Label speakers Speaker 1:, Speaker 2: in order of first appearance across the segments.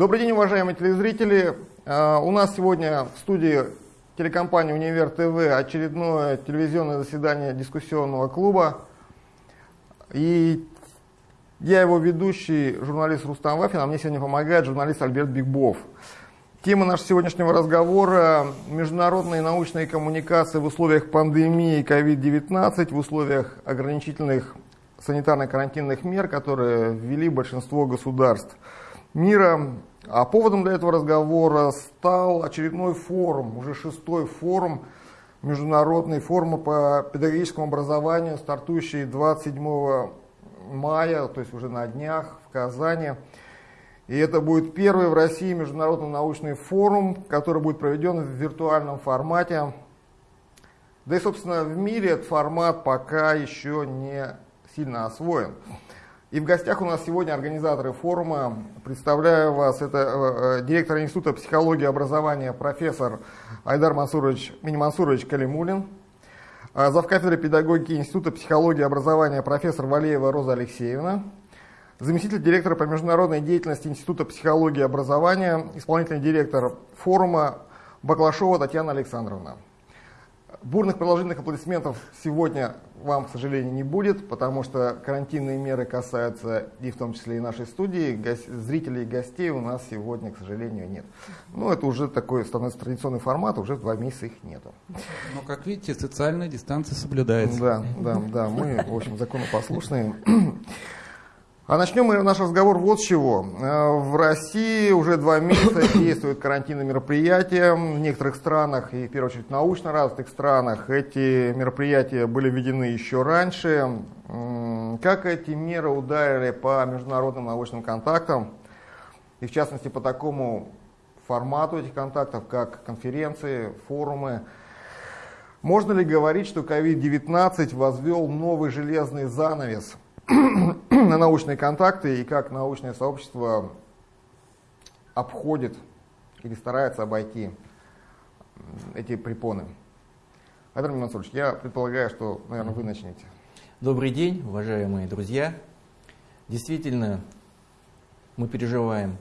Speaker 1: Добрый день, уважаемые телезрители. А, у нас сегодня в студии телекомпании «Универ ТВ» очередное телевизионное заседание дискуссионного клуба. И я его ведущий, журналист Рустам Вафин, а мне сегодня помогает журналист Альберт Бигбов. Тема нашего сегодняшнего разговора – международные научные коммуникации в условиях пандемии COVID-19, в условиях ограничительных санитарно-карантинных мер, которые ввели большинство государств мира. А поводом для этого разговора стал очередной форум, уже шестой форум, международный форум по педагогическому образованию, стартующий 27 мая, то есть уже на днях в Казани. И это будет первый в России международный научный форум, который будет проведен в виртуальном формате. Да и, собственно, в мире этот формат пока еще не сильно освоен. И в гостях у нас сегодня организаторы форума. Представляю вас, это э, э директор Института психологии и образования профессор Айдар Мансурович, Минимансурович Калимулин, э, педагогики Института психологии и образования профессор Валеева Роза Алексеевна, заместитель директора по международной деятельности Института психологии и образования, исполнительный директор форума Баклашова Татьяна Александровна. Бурных продолжительных аплодисментов сегодня вам, к сожалению, не будет, потому что карантинные меры касаются и в том числе и нашей студии. Зрителей и гостей у нас сегодня, к сожалению, нет. Ну, это уже такой становится традиционный формат, уже два месяца их нету.
Speaker 2: Но, как видите, социальная дистанция соблюдается.
Speaker 1: Да, да, да, мы, в общем, законопослушные. А начнем мы наш разговор вот с чего. Э, в России уже два месяца действуют карантинные мероприятия. В некоторых странах, и в первую очередь в научно развитых странах, эти мероприятия были введены еще раньше. Как эти меры ударили по международным научным контактам, и в частности по такому формату этих контактов, как конференции, форумы, можно ли говорить, что COVID-19 возвел новый железный занавес – на научные контакты и как научное сообщество обходит или старается обойти эти препоны. Айдар Мансурович, я предполагаю, что, наверное, вы начнете.
Speaker 3: Добрый день, уважаемые друзья. Действительно, мы переживаем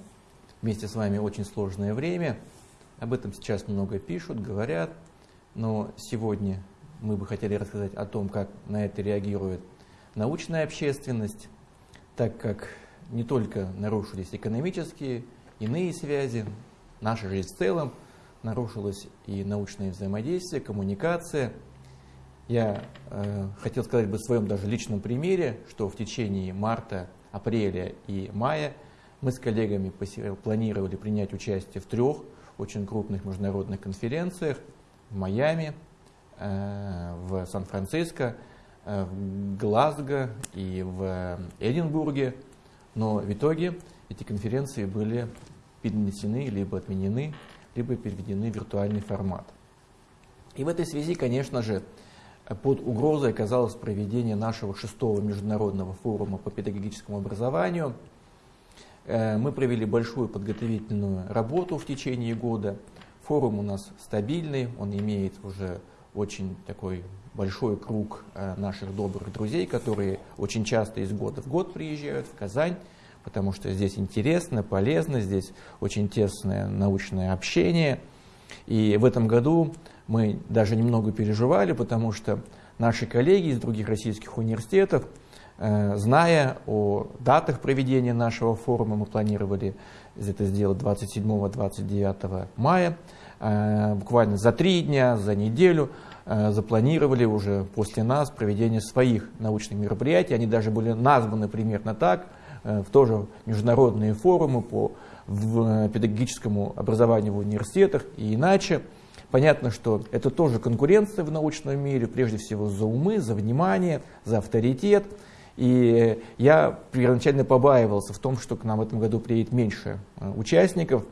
Speaker 3: вместе с вами очень сложное время. Об этом сейчас много пишут, говорят. Но сегодня мы бы хотели рассказать о том, как на это реагирует научная общественность, так как не только нарушились экономические, иные связи, наша жизнь в целом, нарушилось и научное взаимодействие, коммуникация. Я э, хотел сказать бы в своем даже личном примере, что в течение марта, апреля и мая мы с коллегами планировали принять участие в трех очень крупных международных конференциях в Майами, э, в Сан-Франциско в Глазго и в Эдинбурге, но в итоге эти конференции были перенесены, либо отменены, либо переведены в виртуальный формат. И в этой связи, конечно же, под угрозой оказалось проведение нашего шестого международного форума по педагогическому образованию. Э, мы провели большую подготовительную работу в течение года. Форум у нас стабильный, он имеет уже очень такой большой круг э, наших добрых друзей, которые очень часто из года в год приезжают в Казань, потому что здесь интересно, полезно, здесь очень тесное научное общение. И в этом году мы даже немного переживали, потому что наши коллеги из других российских университетов, э, зная о датах проведения нашего форума, мы планировали это сделать 27-29 мая, э, буквально за три дня, за неделю, запланировали уже после нас проведение своих научных мероприятий. Они даже были названы примерно так, э, в тоже международные форумы по э, педагогическому образованию в университетах и иначе. Понятно, что это тоже конкуренция в научном мире, прежде всего за умы, за внимание, за авторитет. И я первоначально побаивался в том, что к нам в этом году приедет меньше участников.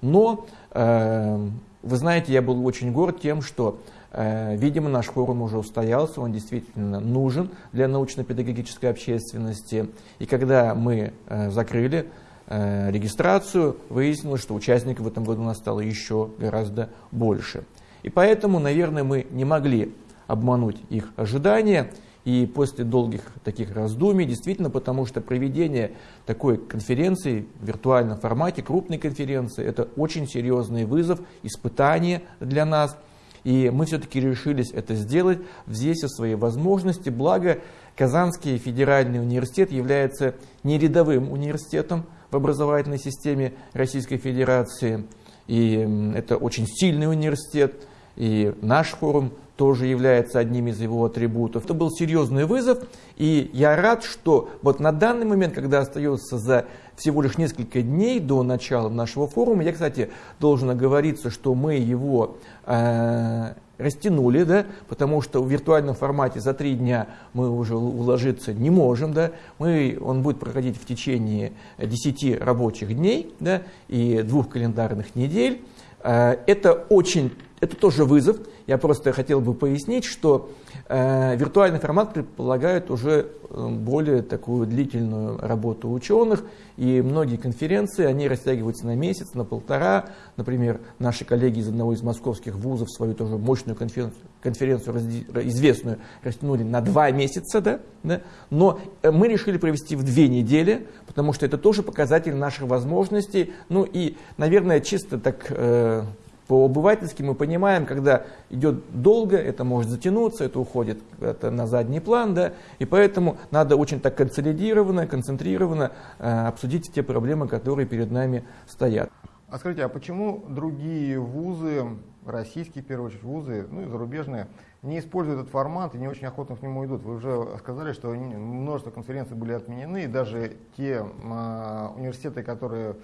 Speaker 3: Но, вы знаете, я был очень горд тем, что Э, видимо, наш форум уже устоялся, он действительно нужен для научно-педагогической общественности. И когда мы э, закрыли э, регистрацию, выяснилось, что участников в этом году у нас стало еще гораздо больше. И поэтому, наверное, мы не могли обмануть их ожидания. И после долгих таких раздумий, действительно, потому что проведение такой конференции в виртуальном формате, крупной конференции, это очень серьезный вызов, испытание для нас. И мы все-таки решились это сделать, взвесив свои возможности. Благо, Казанский федеральный университет является не рядовым университетом в образовательной системе Российской Федерации. И это очень сильный университет. И наш форум тоже является одним из его атрибутов. Это был серьезный вызов, и я рад, что вот на данный момент, когда остается за всего лишь несколько дней до начала нашего форума, я, кстати, должен оговориться, что мы его э, растянули, да, потому что в виртуальном формате за три дня мы уже уложиться не можем, да, мы, он будет проходить в течение 10 рабочих дней да, и двух календарных недель. Э, это очень, это тоже вызов. Я просто хотел бы пояснить, что э, виртуальный формат предполагает уже э, более такую длительную работу ученых, и многие конференции, они растягиваются на месяц, на полтора. Например, наши коллеги из одного из московских вузов свою тоже мощную конференцию, конференцию известную растянули на два месяца, да, да? но мы решили провести в две недели, потому что это тоже показатель наших возможностей, ну и, наверное, чисто так э, по-обывательски мы понимаем, когда идет долго, это может затянуться, это уходит это на задний план, да, и поэтому надо очень так консолидированно, концентрированно э, обсудить те проблемы, которые перед нами стоят.
Speaker 1: А скажите, а почему другие вузы, российские, в первую очередь, вузы, ну и зарубежные, не используют этот формат и не очень охотно к нему идут? Вы уже сказали, что множество конференций были отменены, и даже те э, университеты, которые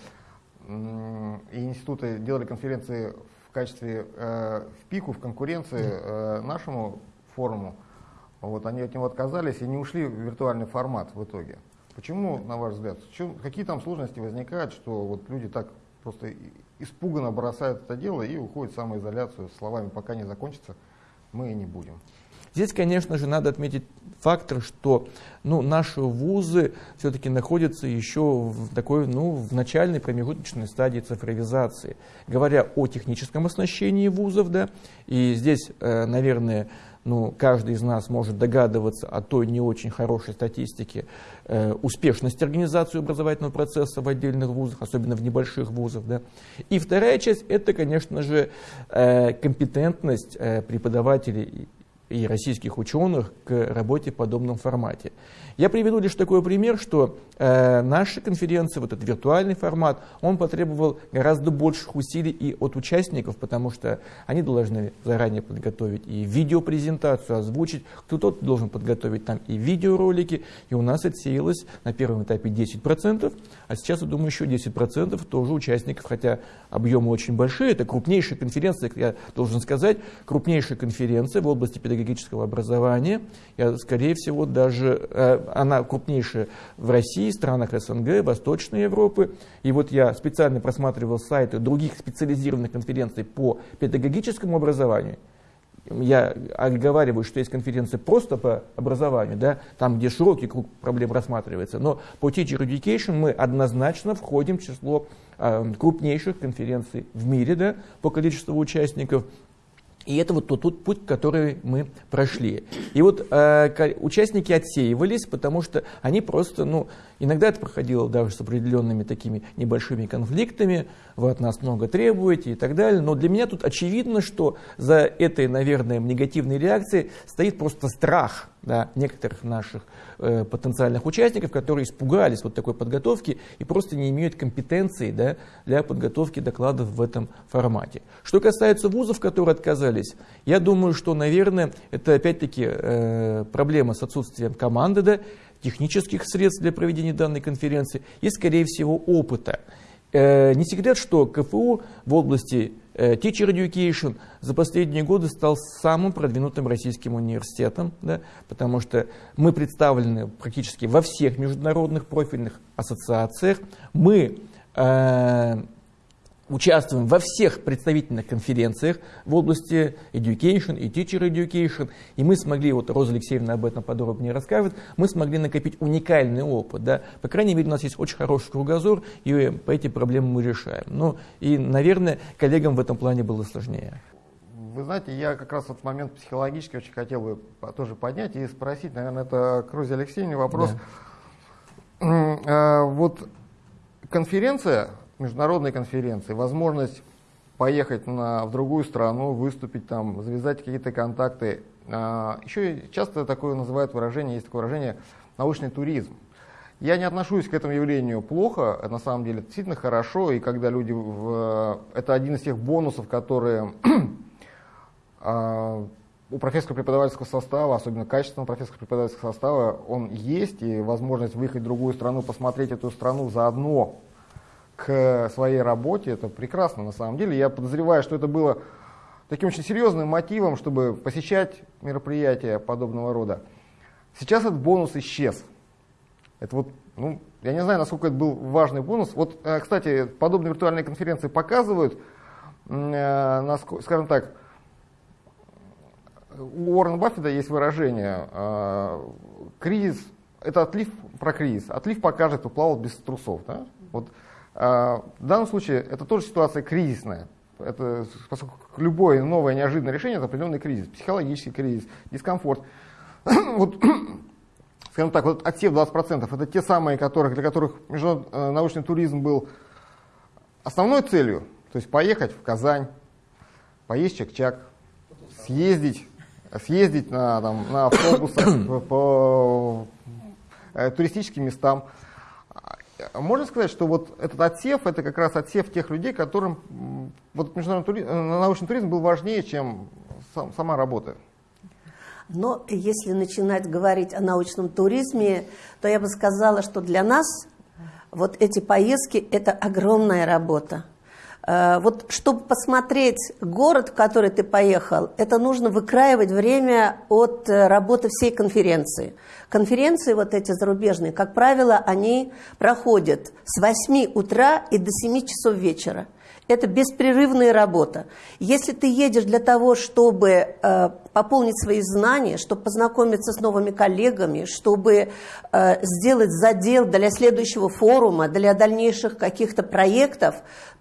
Speaker 1: и институты делали конференции в качестве э, в пику, в конкуренции э, нашему форуму. Вот, они от него отказались и не ушли в виртуальный формат в итоге. Почему, на ваш взгляд, чем, какие там сложности возникают, что вот люди так просто испуганно бросают это дело и уходят в самоизоляцию словами «пока не закончится, мы и не будем».
Speaker 3: Здесь, конечно же, надо отметить фактор, что ну, наши вузы все-таки находятся еще в такой, ну, в начальной промежуточной стадии цифровизации. Говоря о техническом оснащении вузов, да, и здесь, э, наверное, ну, каждый из нас может догадываться о той не очень хорошей статистике э, успешности организации образовательного процесса в отдельных вузах, особенно в небольших вузах. Да. И вторая часть – это, конечно же, э, компетентность э, преподавателей и российских ученых к работе в подобном формате. Я приведу лишь такой пример, что э, наша конференция, вот этот виртуальный формат, он потребовал гораздо больших усилий и от участников, потому что они должны заранее подготовить и видеопрезентацию, озвучить, кто-то должен подготовить там и видеоролики, и у нас отсеялось на первом этапе 10%, а сейчас, я думаю, еще 10% тоже участников, хотя объемы очень большие, это крупнейшая конференция, я должен сказать, крупнейшая конференция в области педагогического образования, я, скорее всего, даже э, она крупнейшая в России, странах СНГ, Восточной Европы. И вот я специально просматривал сайты других специализированных конференций по педагогическому образованию. Я оговариваю, что есть конференции просто по образованию, да, там, где широкий круг проблем рассматривается. Но по Teacher Education мы однозначно входим в число э, крупнейших конференций в мире да, по количеству участников. И это вот тот, тот путь, который мы прошли. И вот э, участники отсеивались, потому что они просто, ну, иногда это проходило даже с определенными такими небольшими конфликтами, вы от нас много требуете и так далее. Но для меня тут очевидно, что за этой, наверное, негативной реакцией стоит просто страх да, некоторых наших э, потенциальных участников, которые испугались вот такой подготовки и просто не имеют компетенции да, для подготовки докладов в этом формате. Что касается вузов, которые отказались, я думаю, что, наверное, это опять-таки э, проблема с отсутствием команды, да, технических средств для проведения данной конференции и, скорее всего, опыта. Э, не секрет, что КФУ в области э, Teacher Education за последние годы стал самым продвинутым российским университетом, да, потому что мы представлены практически во всех международных профильных ассоциациях. Мы э, участвуем во всех представительных конференциях в области education и teacher education, и мы смогли, вот Роза Алексеевна об этом подробнее расскажет, мы смогли накопить уникальный опыт, да, по крайней мере, у нас есть очень хороший кругозор, и по эти проблемы мы решаем. Ну, и, наверное, коллегам в этом плане было сложнее.
Speaker 1: Вы знаете, я как раз вот момент психологически очень хотел бы тоже поднять и спросить, наверное, это к Розе Алексеевне вопрос. Да. А, вот конференция, международная конференция, возможность поехать на, в другую страну, выступить там, завязать какие-то контакты. А, еще часто такое называют выражение, есть такое выражение научный туризм. Я не отношусь к этому явлению плохо, на самом деле действительно хорошо, и когда люди, в, это один из тех бонусов, которые а, у профессорского преподавательского состава, особенно качественного профессорского преподавательского состава, он есть, и возможность выехать в другую страну, посмотреть эту страну заодно к своей работе, это прекрасно на самом деле. Я подозреваю, что это было таким очень серьезным мотивом, чтобы посещать мероприятия подобного рода. Сейчас этот бонус исчез. Это вот, ну, я не знаю, насколько это был важный бонус. Вот, э, кстати, подобные виртуальные конференции показывают, э, скажем так, у Уоррена Баффета есть выражение э, «кризис» — это отлив про кризис. Отлив покажет, кто плавал без трусов. Да? Вот, в данном случае это тоже ситуация кризисная. Это, поскольку любое новое неожиданное решение – это определенный кризис, психологический кризис, дискомфорт. вот скажем так, вот отсев 20% это те самые, которых, для которых международный э, научный туризм был основной целью, то есть поехать в Казань, поесть чак-чак, съездить, съездить на, там, на автобусах по, по э, туристическим местам. Можно сказать, что вот этот отсев, это как раз отсев тех людей, которым вот международный туризм, э, научный туризм был важнее, чем сам, сама работа.
Speaker 4: Но если начинать говорить о научном туризме, то я бы сказала, что для нас вот эти поездки – это огромная работа. Э, вот чтобы посмотреть город, в который ты поехал, это нужно выкраивать время от э, работы всей конференции. Конференции вот эти зарубежные, как правило, они проходят с 8 утра и до 7 часов вечера. Это беспрерывная работа. Если ты едешь для того, чтобы э, пополнить свои знания, чтобы познакомиться с новыми коллегами, чтобы э, сделать задел для следующего форума, для дальнейших каких-то проектов,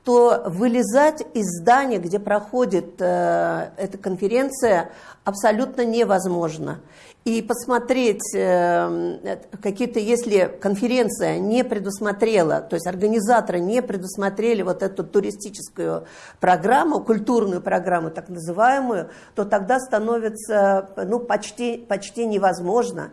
Speaker 4: то вылезать из здания, где проходит э, эта конференция, абсолютно невозможно и посмотреть эм, какие-то, если конференция не предусмотрела, то есть организаторы не предусмотрели вот эту туристическую программу, культурную программу так называемую, то тогда становится ну, почти, почти невозможно.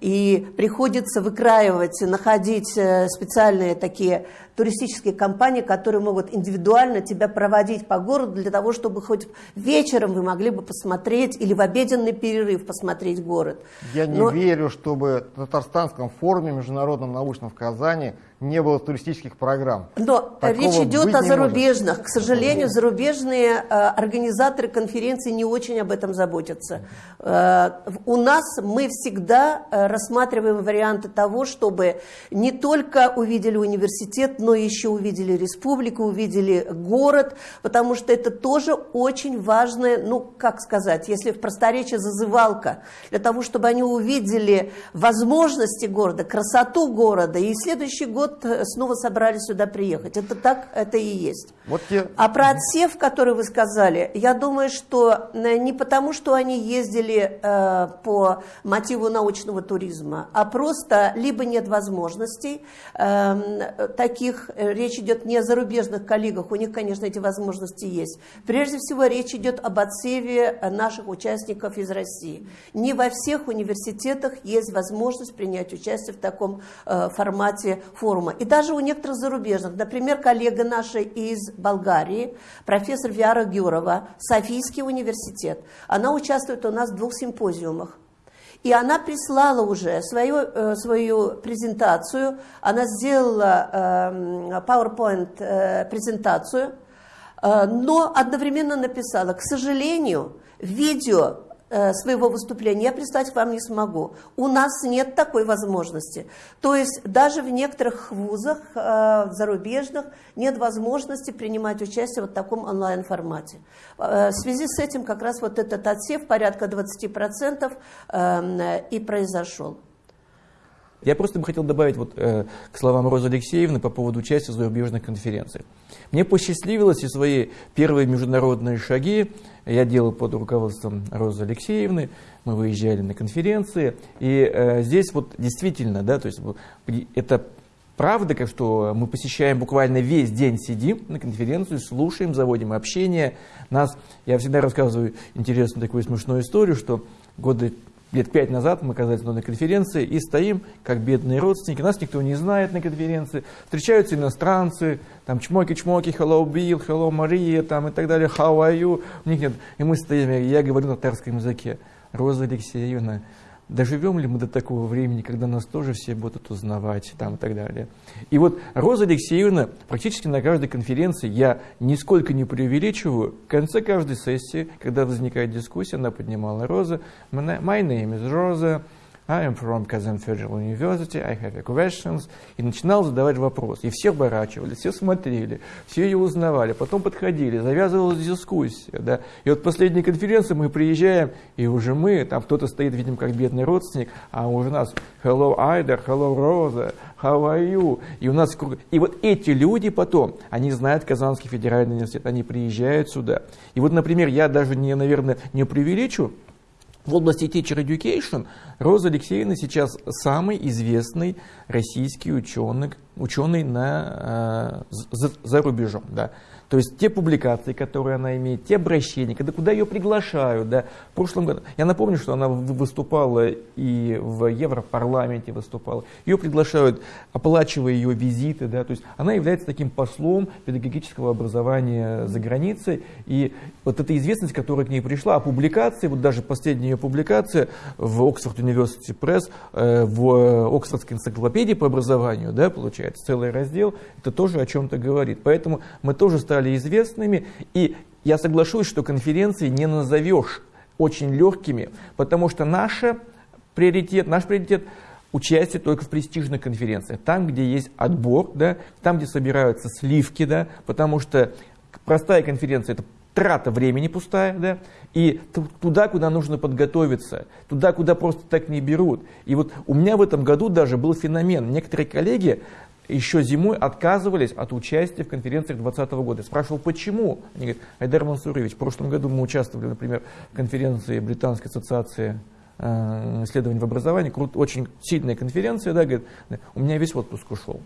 Speaker 4: И приходится выкраивать, находить э, специальные такие туристические компании, которые могут индивидуально тебя проводить по городу для того, чтобы хоть вечером вы могли бы посмотреть или в обеденный перерыв посмотреть город.
Speaker 1: Я не Но... верю, чтобы в Татарстанском форуме международном научном в Казани не было туристических программ.
Speaker 4: Но Такого речь идет о зарубежных. Может. К сожалению, зарубежные э, организаторы конференции не очень об этом заботятся. Э, у нас мы всегда э, рассматриваем варианты того, чтобы не только увидели университет, но еще увидели республику, увидели город, потому что это тоже очень важное, ну, как сказать, если в просторечии зазывалка, для того, чтобы они увидели возможности города, красоту города, и следующий год э, снова собрались сюда приехать. Это так, это и есть. Вот те... А про отсев, который вы сказали, я думаю, что э, не потому, что они ездили э, по мотиву научного туризма, а просто либо нет возможностей э, таких, э, речь идет не о зарубежных коллегах, у них, конечно, эти возможности есть. Прежде всего, речь идет об отсеве наших участников из России. Не во всех университетах есть возможность принять участие в таком э, формате форума, и даже у некоторых зарубежных, например, коллега наша из Болгарии, профессор Виара Гюрова, Софийский университет, она участвует у нас в двух симпозиумах. И она прислала уже свою, э, свою презентацию, она сделала э, PowerPoint э, э, но одновременно написала, к сожалению, видео своего выступления я прислать вам не смогу. У нас нет такой возможности. То есть даже в некоторых вузах э, зарубежных нет возможности принимать участие в таком онлайн-формате. Э, в связи с этим как раз вот этот отсев порядка 20% и произошел.
Speaker 3: Я просто бы хотел добавить вот, э, к словам Розы Алексеевны по поводу участия в зарубежных конференциях. Мне посчастливилось и свои первые международные шаги я делал под руководством Розы Алексеевны, мы выезжали на конференции, и э, здесь вот действительно, да, то есть это правда, что мы посещаем буквально весь день, сидим на конференцию, слушаем, заводим общение. Нас, я всегда рассказываю интересную такую смешную историю, что годы лет пять назад мы оказались на конференции и стоим, как бедные родственники. Нас никто не знает на конференции. Встречаются иностранцы, там чмоки-чмоки, hello Bill, hello Мария, там и так далее, how are you? У них нет. И мы стоим, я говорю на татарском языке. Роза Алексеевна, доживем ли мы до такого времени, когда нас тоже все будут узнавать там, и так далее. И вот Роза Алексеевна практически на каждой конференции, я нисколько не преувеличиваю, в конце каждой сессии, когда возникает дискуссия, она поднимала Роза, my name is Rosa, I am from Kazan Federal University, I have a questions. И начинал задавать вопрос. И все оборачивались, все смотрели, все ее узнавали. Потом подходили, завязывалась дискуссия. Да. И вот последней конференции мы приезжаем, и уже мы, там кто-то стоит, видим, как бедный родственник, а уже нас hello Айдер, hello Роза, how are you? И у нас и вот эти люди потом, они знают Казанский федеральный университет, они приезжают сюда. И вот, например, я даже не, наверное, не преувеличу, в области Teacher Education Роза Алексеевна сейчас самый известный российский ученый, ученый на, э, за, за рубежом. Да. То есть те публикации, которые она имеет, те обращения, когда, куда ее приглашают. Да. В прошлом году, я напомню, что она выступала и в Европарламенте выступала. Ее приглашают, оплачивая ее визиты. Да. То есть она является таким послом педагогического образования за границей. И вот эта известность, которая к ней пришла, а публикации, вот даже последняя ее публикация в Oxford University Press, э, в Оксфордской энциклопедии по образованию, да, получается, целый раздел, это тоже о чем-то говорит. Поэтому мы тоже стали стали известными. И я соглашусь, что конференции не назовешь очень легкими, потому что наша приоритет, наш приоритет участие только в престижных конференциях, там, где есть отбор, да, там, где собираются сливки, да, потому что простая конференция – это трата времени пустая, да, и туда, куда нужно подготовиться, туда, куда просто так не берут. И вот у меня в этом году даже был феномен. Некоторые коллеги еще зимой отказывались от участия в конференциях 2020 года. Спрашивал, почему? Они говорят, Айдар Мансурович, в прошлом году мы участвовали, например, в конференции Британской ассоциации э, исследований в образовании, очень сильная конференция, да, говорит, у меня весь отпуск ушел.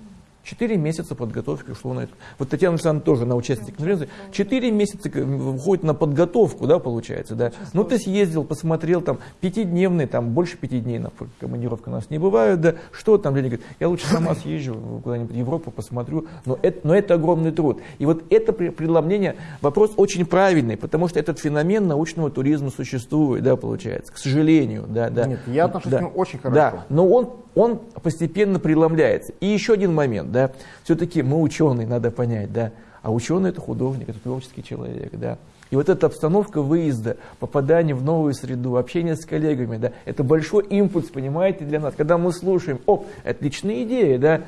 Speaker 3: Четыре месяца подготовки ушло на это. Вот Татьяна Александровна тоже на участие конференции. Четыре месяца уходит на подготовку, да, получается, да. Ну, ты съездил, посмотрел, там, пятидневный, там, больше пяти дней на командировка у нас не бывает, да. Что там, Леня говорит, я лучше сама съезжу куда-нибудь в Европу, посмотрю. Но это, но это огромный труд. И вот это преломление, вопрос очень правильный, потому что этот феномен научного туризма существует, да, получается, к сожалению, да, да.
Speaker 1: Нет, я отношусь
Speaker 3: да,
Speaker 1: к нему очень хорошо.
Speaker 3: Да, но он, он постепенно преломляется. И еще один момент, да, все-таки мы ученые, надо понять, да, а ученый это художник, это творческий человек, да. И вот эта обстановка выезда, попадание в новую среду, общение с коллегами, да, это большой импульс, понимаете, для нас. Когда мы слушаем, оп, отличная идея, да,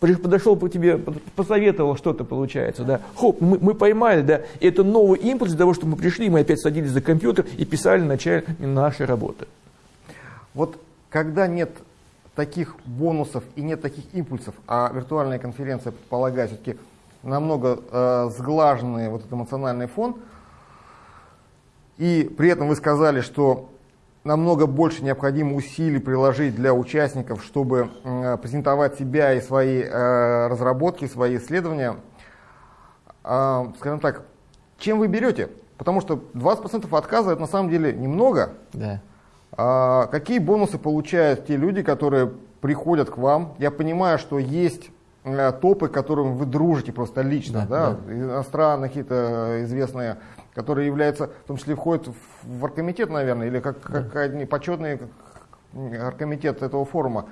Speaker 3: подошел по тебе, посоветовал что-то получается, да, хоп, мы, мы поймали, да, и это новый импульс для того, чтобы мы пришли, мы опять садились за компьютер и писали начало нашей работы.
Speaker 1: Вот когда нет таких бонусов и нет таких импульсов, а виртуальная конференция предполагает все-таки намного э, сглаженный вот этот эмоциональный фон, и при этом вы сказали, что намного больше необходимо усилий приложить для участников, чтобы э, презентовать себя и свои э, разработки, свои исследования. Э, скажем так, чем вы берете? Потому что 20% отказа это на самом деле немного.
Speaker 3: Да.
Speaker 1: А какие бонусы получают те люди, которые приходят к вам? Я понимаю, что есть э, топы, которым вы дружите просто лично, да, да? да. иностранные какие-то известные, которые являются, в том числе входят в оргкомитет, наверное, или как, да. как одни почетный оргкомитет этого форума.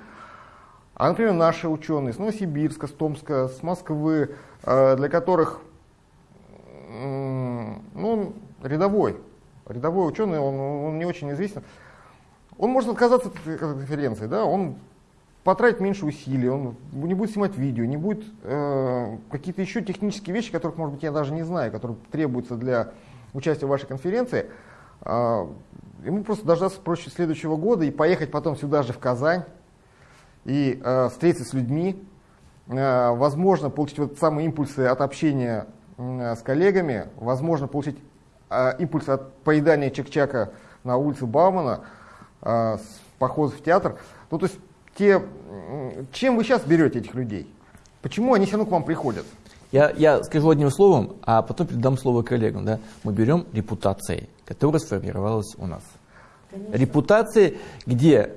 Speaker 1: А, например, наши ученые с Новосибирска, с Томска, с Москвы, э, для которых ну, рядовой, рядовой ученый, он, он не очень известен. Он может отказаться от конференции, да, он потратит меньше усилий, он не будет снимать видео, не будет э, какие-то еще технические вещи, которых, может быть, я даже не знаю, которые требуются для участия в вашей конференции. Э, ему просто дождаться проще следующего года и поехать потом сюда же в Казань и э, встретиться с людьми, э, возможно получить вот самые импульсы от общения э, с коллегами, возможно получить э, импульсы от поедания чек-чака на улице Баумана, с похода в театр. Ну, то есть те, чем вы сейчас берете этих людей? Почему они все равно к вам приходят?
Speaker 3: Я, я скажу одним словом, а потом передам слово коллегам. Да? Мы берем репутацией, которая сформировалась у нас. Конечно. Репутация, где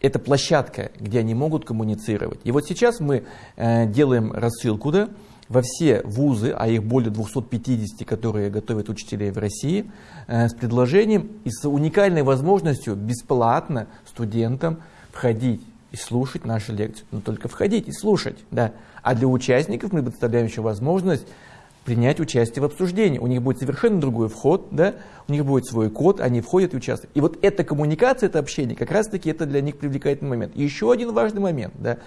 Speaker 3: это площадка, где они могут коммуницировать. И вот сейчас мы э, делаем рассылку да, во все вузы, а их более 250, которые готовят учителей в России, э, с предложением и с уникальной возможностью бесплатно студентам входить и слушать наши лекции. Но только входить и слушать. Да. А для участников мы представляем еще возможность принять участие в обсуждении. У них будет совершенно другой вход, да? у них будет свой код, они входят и участвуют. И вот эта коммуникация, это общение, как раз-таки это для них привлекательный момент. И еще один важный момент. Да?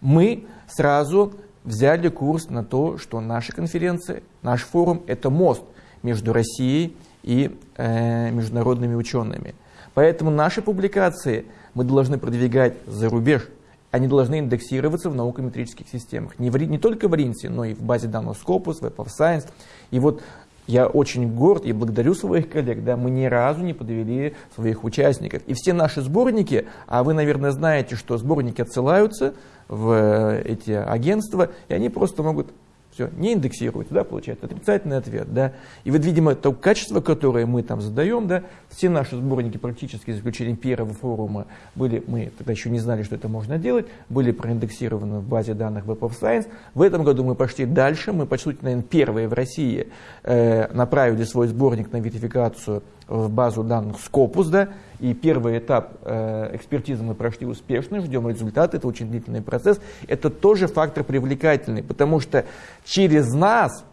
Speaker 3: Мы сразу взяли курс на то, что наша конференция, наш форум – это мост между Россией и э, международными учеными. Поэтому наши публикации мы должны продвигать за рубеж – они должны индексироваться в наукометрических системах. Не, в, не только в РИНСе, но и в базе данных Scopus, Web of Science. И вот я очень горд и благодарю своих коллег, да, мы ни разу не подвели своих участников. И все наши сборники, а вы, наверное, знаете, что сборники отсылаются в э, эти агентства, и они просто могут все, не индексируется, да, получается, отрицательный ответ, да. И вот, видимо, то качество, которое мы там задаем, да, все наши сборники практически, за исключением первого форума, были, мы тогда еще не знали, что это можно делать, были проиндексированы в базе данных Web of Science. В этом году мы пошли дальше, мы почти, наверное, первые в России э, направили свой сборник на верификацию в базу данных Scopus, да, и первый этап э, экспертизы мы прошли успешно, ждем результаты, это очень длительный процесс. Это тоже фактор привлекательный, потому что через нас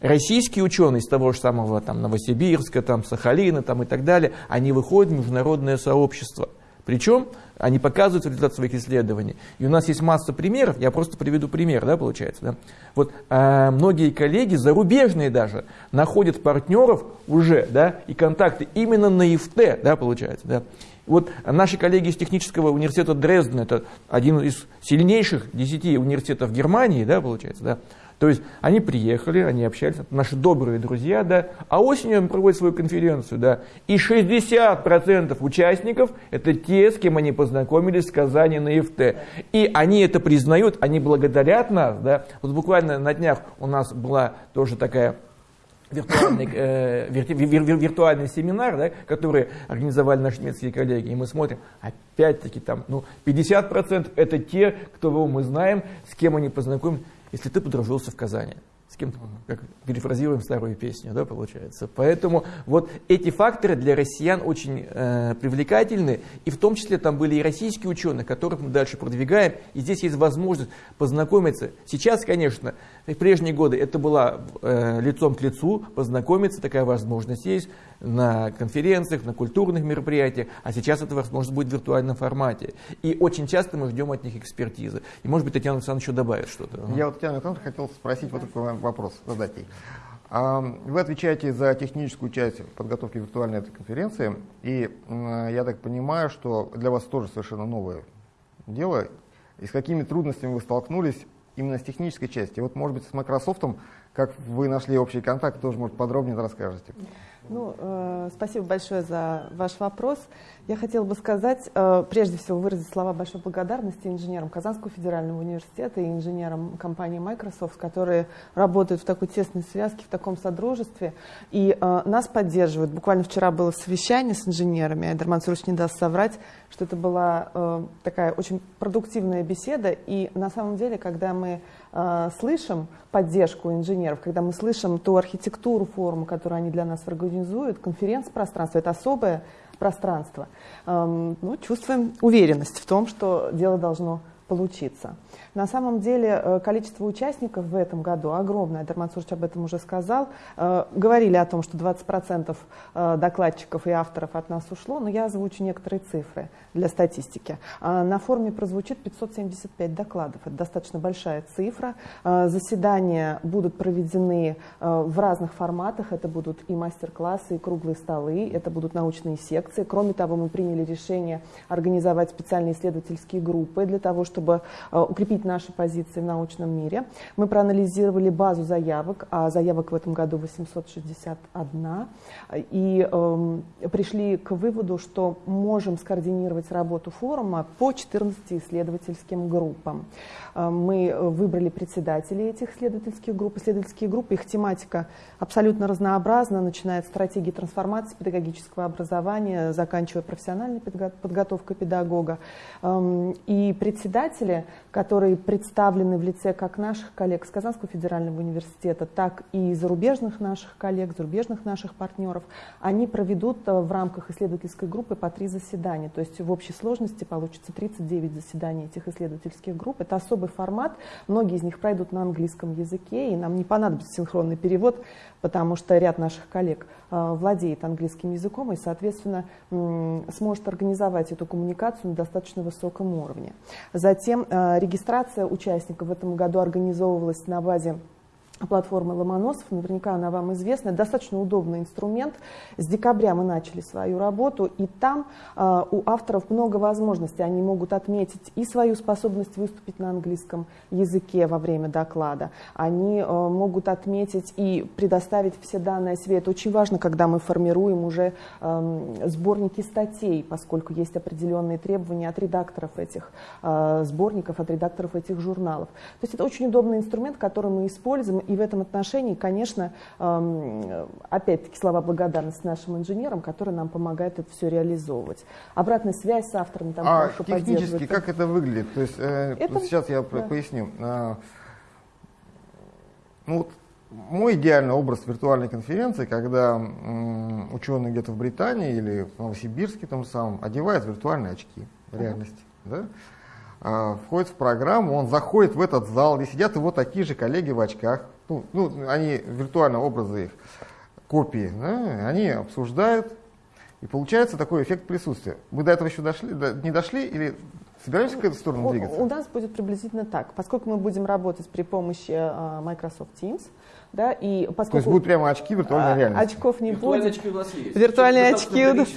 Speaker 3: российские ученые из того же самого там, Новосибирска, там, Сахалина там, и так далее, они выходят в международное сообщество. Причем они показывают результат своих исследований. И у нас есть масса примеров, я просто приведу пример, да, получается. Да? Вот э, многие коллеги, зарубежные даже, находят партнеров уже, да, и контакты именно на ИФТ, да, получается, да. Вот наши коллеги из технического университета Дрездена, это один из сильнейших десяти университетов Германии, да, получается, да, то есть они приехали, они общались, наши добрые друзья, да, а осенью они проводят свою конференцию, да, и 60% участников это те, с кем они познакомились в Казани на ИФТ. И они это признают, они благодарят нас, да. Вот буквально на днях у нас была тоже такая виртуальный, э, вирту, вир, вир, виртуальный семинар, да, который организовали наши немецкие коллеги, и мы смотрим, опять-таки там, ну, 50% это те, кто мы знаем, с кем они познакомились если ты подружился в Казани с кем-то, как перефразируем старую песню, да, получается. Поэтому вот эти факторы для россиян очень э, привлекательны, и в том числе там были и российские ученые, которых мы дальше продвигаем, и здесь есть возможность познакомиться. Сейчас, конечно, в прежние годы это было э, лицом к лицу, познакомиться, такая возможность есть на конференциях, на культурных мероприятиях, а сейчас эта возможность будет в виртуальном формате. И очень часто мы ждем от них экспертизы. И может быть Татьяна Александровна еще добавит что-то.
Speaker 1: Я вот Татьяна Александровна хотел спросить вот такой вопрос, задать ей. Вы отвечаете за техническую часть подготовки виртуальной этой конференции, и я так понимаю, что для вас тоже совершенно новое дело. И с какими трудностями вы столкнулись именно с технической части? Вот, может быть, с Microsoft, как вы нашли общий контакт, тоже, может, подробнее расскажете.
Speaker 5: Ну, э, спасибо большое за ваш вопрос. Я хотела бы сказать, э, прежде всего, выразить слова большой благодарности инженерам Казанского федерального университета и инженерам компании Microsoft, которые работают в такой тесной связке, в таком содружестве, и э, нас поддерживают. Буквально вчера было совещание с инженерами, Айдар Мансурович не даст соврать, что это была э, такая очень продуктивная беседа, и на самом деле, когда мы э, слышим поддержку инженеров, когда мы слышим ту архитектуру форума, которую они для нас организуют, конференц-пространство, это особое пространство, эм, ну, чувствуем уверенность в том, что дело должно получиться. На самом деле э, количество участников в этом году огромное, Эдер Мансурович об этом уже сказал. Э, говорили о том, что 20% э, докладчиков и авторов от нас ушло, но я озвучу некоторые цифры для статистики. На форуме прозвучит 575 докладов. Это достаточно большая цифра. Заседания будут проведены в разных форматах. Это будут и мастер-классы, и круглые столы, это будут научные секции. Кроме того, мы приняли решение организовать специальные исследовательские группы для того, чтобы чтобы укрепить наши позиции в научном мире. Мы проанализировали базу заявок, а заявок в этом году 861, и эм, пришли к выводу, что можем скоординировать работу форума по 14 исследовательским группам. Мы выбрали председателей этих исследовательских групп. Исследовательские группы, их тематика абсолютно разнообразна, начиная от стратегии трансформации педагогического образования, заканчивая профессиональной подготовкой педагога. Эм, и председатели, которые представлены в лице как наших коллег с Казанского федерального университета, так и зарубежных наших коллег, зарубежных наших партнеров, они проведут э, в рамках исследовательской группы по три заседания. То есть в общей сложности получится 39 заседаний этих исследовательских групп. Это особый формат. Многие из них пройдут на английском языке, и нам не понадобится синхронный перевод, потому что ряд наших коллег э, владеет английским языком и, соответственно, сможет организовать эту коммуникацию на достаточно высоком уровне. Затем э, регистрация участников в этом году организовывалась на базе платформы Ломоносов, наверняка она вам известна, достаточно удобный инструмент. С декабря мы начали свою работу, и там э, у авторов много возможностей. Они могут отметить и свою способность выступить на английском языке во время доклада, они э, могут отметить и предоставить все данные о себе. Это очень важно, когда мы формируем уже э, сборники статей, поскольку есть определенные требования от редакторов этих э, сборников, от редакторов этих журналов. То есть это очень удобный инструмент, который мы используем, и в этом отношении, конечно, эм, опять-таки слова благодарности нашим инженерам, которые нам помогают это все реализовывать. Обратная связь с авторами там
Speaker 1: а технически как это выглядит? То есть э, это, сейчас я да. поясню. А, ну, вот мой идеальный образ виртуальной конференции, когда ученый где-то в Британии или в Новосибирске там самом одевает виртуальные очки реальности. Uh-huh. Да? А, входит в программу, он заходит в этот зал, где сидят его такие же коллеги в очках, ну, ну они виртуально образы их, копии, да, они обсуждают, и получается такой эффект присутствия. Мы до этого еще дошли, до, не дошли или собираемся в эту сторону двигаться?
Speaker 5: У, у нас будет приблизительно так. Поскольку мы будем работать при помощи uh, Microsoft Teams, да, и
Speaker 1: поскольку... То есть будут прямо очки виртуальной а, реальности?
Speaker 5: Очков не
Speaker 2: Виртуальные
Speaker 5: будет.
Speaker 2: очки у нас есть.
Speaker 5: Виртуальные очки у нас...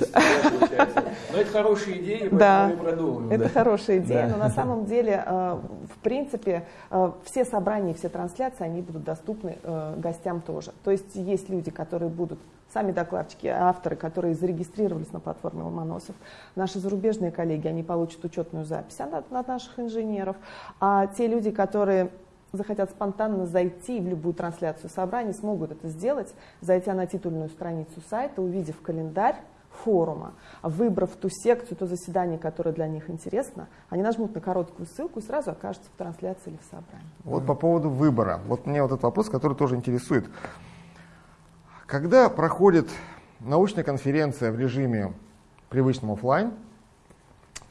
Speaker 2: Но это хорошая идея,
Speaker 5: да, мы продумаем. Это да. хорошая идея, да. но на самом деле, э, в принципе, э, все собрания, все трансляции, они будут доступны э, гостям тоже. То есть есть люди, которые будут сами докладчики, авторы, которые зарегистрировались на платформе Ломоносов. Наши зарубежные коллеги, они получат учетную запись от наших инженеров. А те люди, которые захотят спонтанно зайти в любую трансляцию собраний, смогут это сделать, зайти на титульную страницу сайта, увидев календарь форума, выбрав ту секцию, то заседание, которое для них интересно, они нажмут на короткую ссылку и сразу окажутся в трансляции или в собрании.
Speaker 1: Вот по поводу выбора. Вот мне вот этот вопрос, который тоже интересует. Когда проходит научная конференция в режиме привычном офлайн,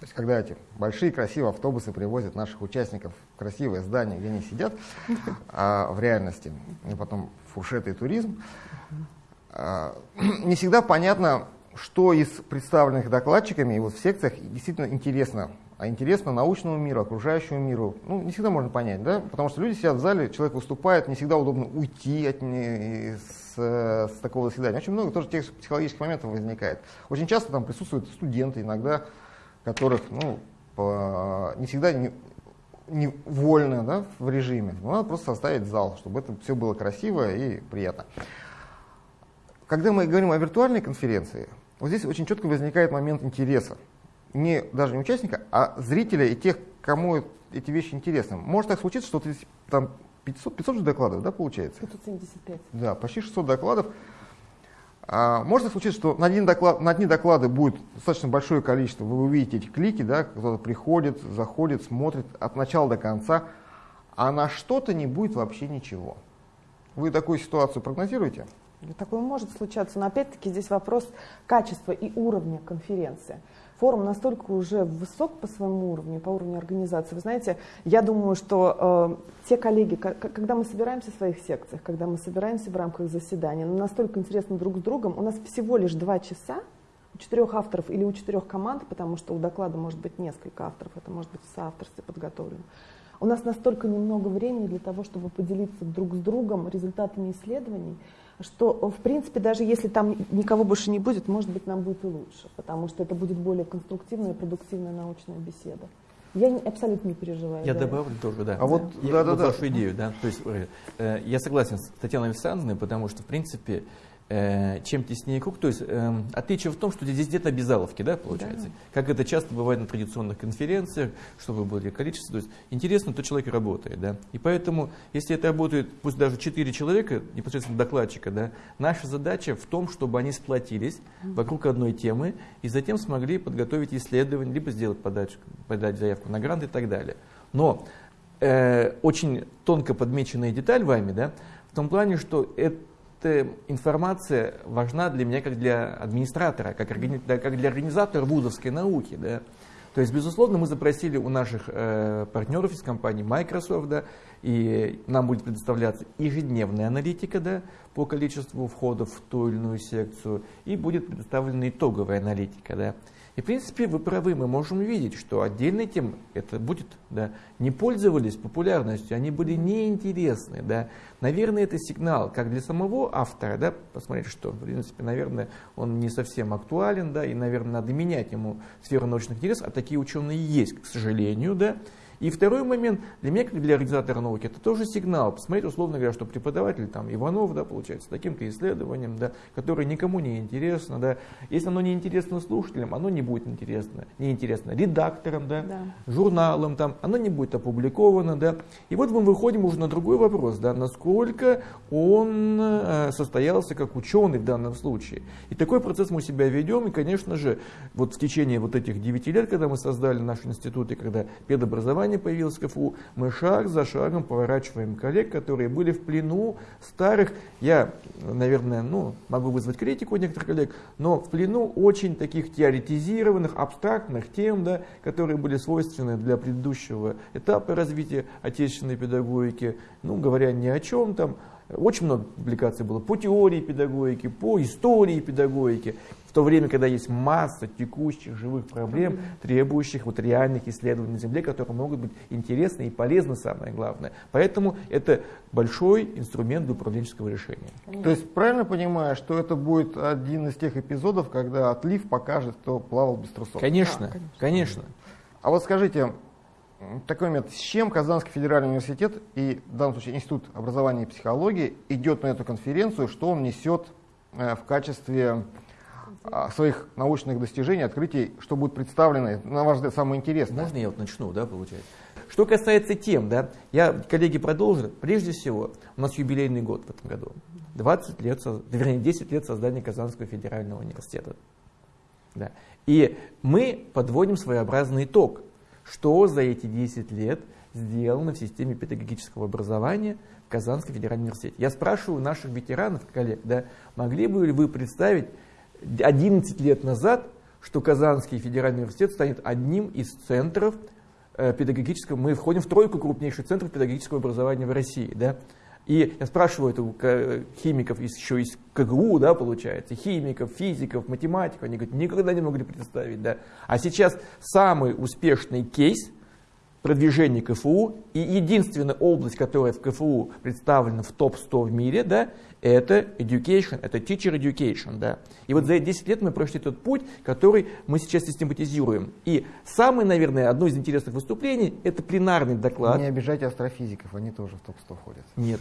Speaker 1: то есть когда эти большие красивые автобусы привозят наших участников в красивое здание, где они сидят, а в реальности, и потом фуршеты и туризм, а, не всегда понятно, что из представленных докладчиками и вот в секциях действительно интересно. А интересно научному миру, окружающему миру. Ну, не всегда можно понять, да? Потому что люди сидят в зале, человек выступает, не всегда удобно уйти от не, с, с такого заседания. Очень много тоже тех психологических моментов возникает. Очень часто там присутствуют студенты, иногда которых ну, по, не всегда не, не вольно да, в режиме. Но надо просто составить зал, чтобы это все было красиво и приятно. Когда мы говорим о виртуальной конференции, вот здесь очень четко возникает момент интереса. Не даже не участника, а зрителя и тех, кому эти вещи интересны. Может так случиться, что ты, там 500, 500 же докладов, да, получается?
Speaker 5: 575.
Speaker 1: Да, почти 600 докладов. А может случиться, что на, один доклад, на одни доклады будет достаточно большое количество, вы увидите эти клики, да, кто-то приходит, заходит, смотрит от начала до конца, а на что-то не будет вообще ничего. Вы такую ситуацию прогнозируете?
Speaker 5: Такое может случаться, но опять-таки здесь вопрос качества и уровня конференции форум настолько уже высок по своему уровню, по уровню организации. Вы знаете, я думаю, что э, те коллеги, когда мы собираемся в своих секциях, когда мы собираемся в рамках заседания, ну, настолько интересно друг с другом, у нас всего лишь два часа, у четырех авторов или у четырех команд, потому что у доклада может быть несколько авторов, это может быть в соавторстве подготовлено. У нас настолько немного времени для того, чтобы поделиться друг с другом результатами исследований, что, в принципе, даже если там никого больше не будет, может быть, нам будет и лучше, потому что это будет более конструктивная и продуктивная научная беседа. Я не, абсолютно не переживаю.
Speaker 3: Я
Speaker 5: да.
Speaker 3: добавлю тоже, да.
Speaker 1: А вот,
Speaker 3: Я-
Speaker 1: да, да,
Speaker 3: вот
Speaker 1: да.
Speaker 3: вашу идею, да. То есть э, я согласен с Татьяной Александровной, потому что, в принципе, чем теснее круг, то есть э, отличие в том, что здесь нет обязаловки, да, получается. Как это часто бывает на традиционных конференциях, чтобы было количество. То есть интересно, то человек работает, да. И поэтому, если это работает, пусть даже 4 человека, непосредственно докладчика, да, наша задача в том, чтобы они сплотились вокруг одной темы и затем смогли подготовить исследование, либо сделать подачу, подать заявку на грант и так далее. Но э, очень тонко подмеченная деталь вами, да, в том плане, что эта информация важна для меня как для администратора, как, как для организатора вузовской науки. Да. То есть, безусловно, мы запросили у наших э, партнеров из компании Microsoft, да, и нам будет предоставляться ежедневная аналитика да, по количеству входов в ту или иную секцию, и будет предоставлена итоговая аналитика. Да. И, в принципе, вы правы, мы можем видеть, что отдельные темы, это будет, да, не пользовались популярностью, они были неинтересны, да. Наверное, это сигнал как для самого автора, да, посмотреть, что, в принципе, наверное, он не совсем актуален, да, и, наверное, надо менять ему сферу научных интересов, а такие ученые есть, к сожалению, да. И второй момент, для меня, как для организатора науки, это тоже сигнал. Посмотреть, условно говоря, что преподаватель там, Иванов, да, получается, таким-то исследованием, да, которое никому не интересно. Да. Если оно не интересно слушателям, оно не будет интересно. Не интересно редакторам, да,
Speaker 5: Да.
Speaker 3: журналам, там, оно не будет опубликовано. Да. И вот мы выходим уже на другой вопрос, да, насколько он э, состоялся как ученый в данном случае. И такой процесс мы себя ведем, и, конечно же, вот в течение вот этих 9 лет, когда мы создали наш институт, и когда педобразование появилось в КФУ, мы шаг за шагом поворачиваем коллег, которые были в плену старых, я, наверное, ну, могу вызвать критику у некоторых коллег, но в плену очень таких теоретизированных, абстрактных тем, да, которые были свойственны для предыдущего этапа развития отечественной педагогики, ну, говоря ни о чем там, очень много публикаций было по теории педагогики, по истории педагогики, в то время, когда есть масса текущих живых проблем, требующих вот реальных исследований на Земле, которые могут быть интересны и полезны, самое главное. Поэтому это большой инструмент для управленческого решения.
Speaker 1: То есть правильно понимаю, что это будет один из тех эпизодов, когда отлив покажет, кто плавал без трусов?
Speaker 3: Конечно, конечно.
Speaker 1: А вот скажите, такой момент, с чем Казанский федеральный университет и в данном случае Институт образования и психологии идет на эту конференцию, что он несет э, в качестве а, своих научных достижений, открытий, что будет представлено, на ваш взгляд, самое интересное?
Speaker 3: Можно я вот начну, да, получается? Что касается тем, да, я, коллеги, продолжу. Прежде всего, у нас юбилейный год в этом году. 20 лет, вернее, 10 лет создания Казанского федерального университета. Да. И мы подводим своеобразный итог, что за эти 10 лет сделано в системе педагогического образования в Казанском федеральном университете. Я спрашиваю наших ветеранов, коллег, да, могли бы ли вы представить 11 лет назад, что Казанский федеральный университет станет одним из центров э, педагогического, мы входим в тройку крупнейших центров педагогического образования в России, да, и я спрашиваю это ка- химиков еще из КГУ, да, получается, химиков, физиков, математиков, они говорят, никогда не могли представить, да. А сейчас самый успешный кейс продвижения КФУ и единственная область, которая в КФУ представлена в топ-100 в мире, да, это education, это teacher education, да. И вот за эти 10 лет мы прошли тот путь, который мы сейчас систематизируем. И самое, наверное, одно из интересных выступлений, это пленарный доклад.
Speaker 1: Не обижайте астрофизиков, они тоже в топ-100 входят.
Speaker 3: Нет,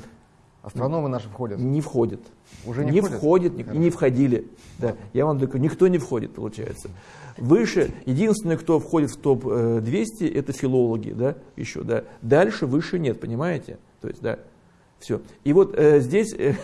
Speaker 1: Астрономы наши входят.
Speaker 3: не входит.
Speaker 1: Уже не
Speaker 3: не
Speaker 1: входят?
Speaker 3: входит, и не входили. Да. Я вам говорю, никто не входит, получается. Выше, единственное, кто входит в топ-200, это филологи, да, еще, да. Дальше выше нет, понимаете? То есть, да, все. И вот э, здесь, э,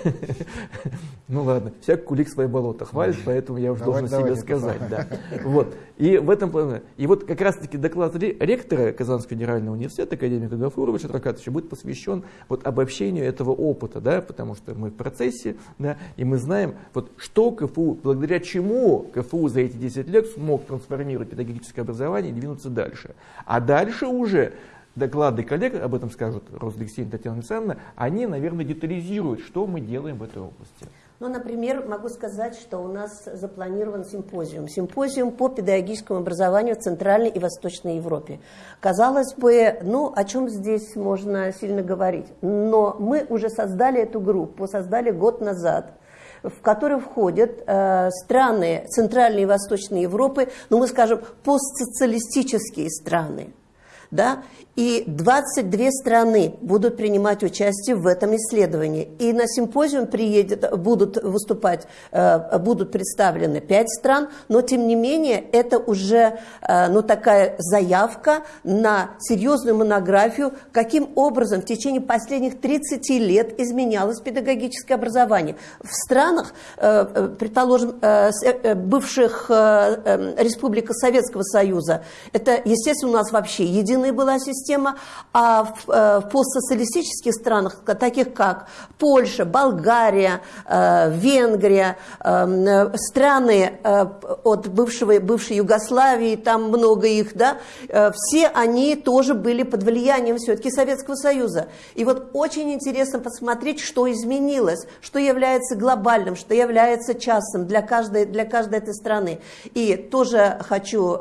Speaker 3: ну ладно, всяк кулик свои болота хвалит, поэтому я уже должен себе сказать, да. Вот. И в этом плане, и вот как раз-таки доклад ре- ректора Казанского федерального университета, академика Гафуровича Тракатовича, будет посвящен вот обобщению этого опыта, да, потому что мы в процессе, да, и мы знаем, вот что КФУ, благодаря чему КФУ за эти 10 лет смог трансформировать педагогическое образование и двинуться дальше. А дальше уже доклады коллег, об этом скажут Рослексей и Татьяна Александровна, они, наверное, детализируют, что мы делаем в этой области.
Speaker 4: Ну, например, могу сказать, что у нас запланирован симпозиум. Симпозиум по педагогическому образованию в Центральной и Восточной Европе. Казалось бы, ну, о чем здесь можно сильно говорить? Но мы уже создали эту группу, создали год назад в которую входят э, страны Центральной и Восточной Европы, ну мы скажем, постсоциалистические страны. да, и 22 страны будут принимать участие в этом исследовании. И на симпозиум приедет, будут выступать, э, будут представлены 5 стран, но тем не менее это уже э, ну, такая заявка на серьезную монографию, каким образом в течение последних 30 лет изменялось педагогическое образование. В странах, э, предположим, бывших республик Советского Союза, это, естественно, у нас вообще единая была система, а в, э, в постсоциалистических странах, таких как Польша, Болгария, э, Венгрия, э, страны от бывшего, бывшей Югославии, там много их, да, все они тоже были под влиянием все-таки Советского Союза. И вот очень интересно посмотреть, что изменилось, что является глобальным, что является частным для каждой, для каждой этой страны. И тоже хочу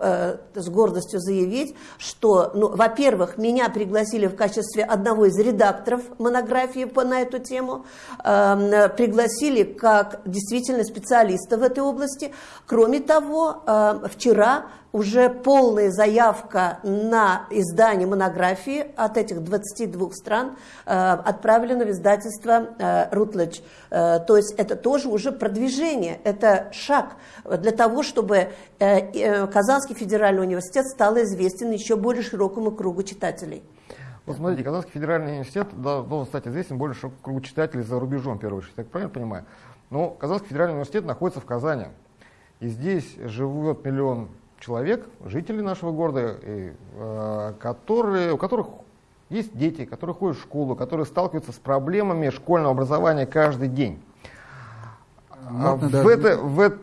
Speaker 4: с гордостью заявить, что, ну, во-первых, меня пригласили в качестве одного из редакторов монографии по, на эту тему, э, пригласили как действительно специалиста в этой области. Кроме того, э, вчера уже полная заявка на издание монографии от этих 22 стран э, отправлена в издательство э. Э, то есть это тоже уже продвижение, это шаг для того, чтобы э, Казанский федеральный университет стал известен еще более широкому кругу читателей.
Speaker 1: Вот смотрите, Казанский федеральный университет должен стать известен более широкому кругу читателей за рубежом, в первую очередь, так правильно понимаю? Но Казанский федеральный университет находится в Казани. И здесь живет миллион человек, жители нашего города, и, э, которые, у которых есть дети, которые ходят в школу, которые сталкиваются с проблемами школьного образования каждый день. А в даже... это, в,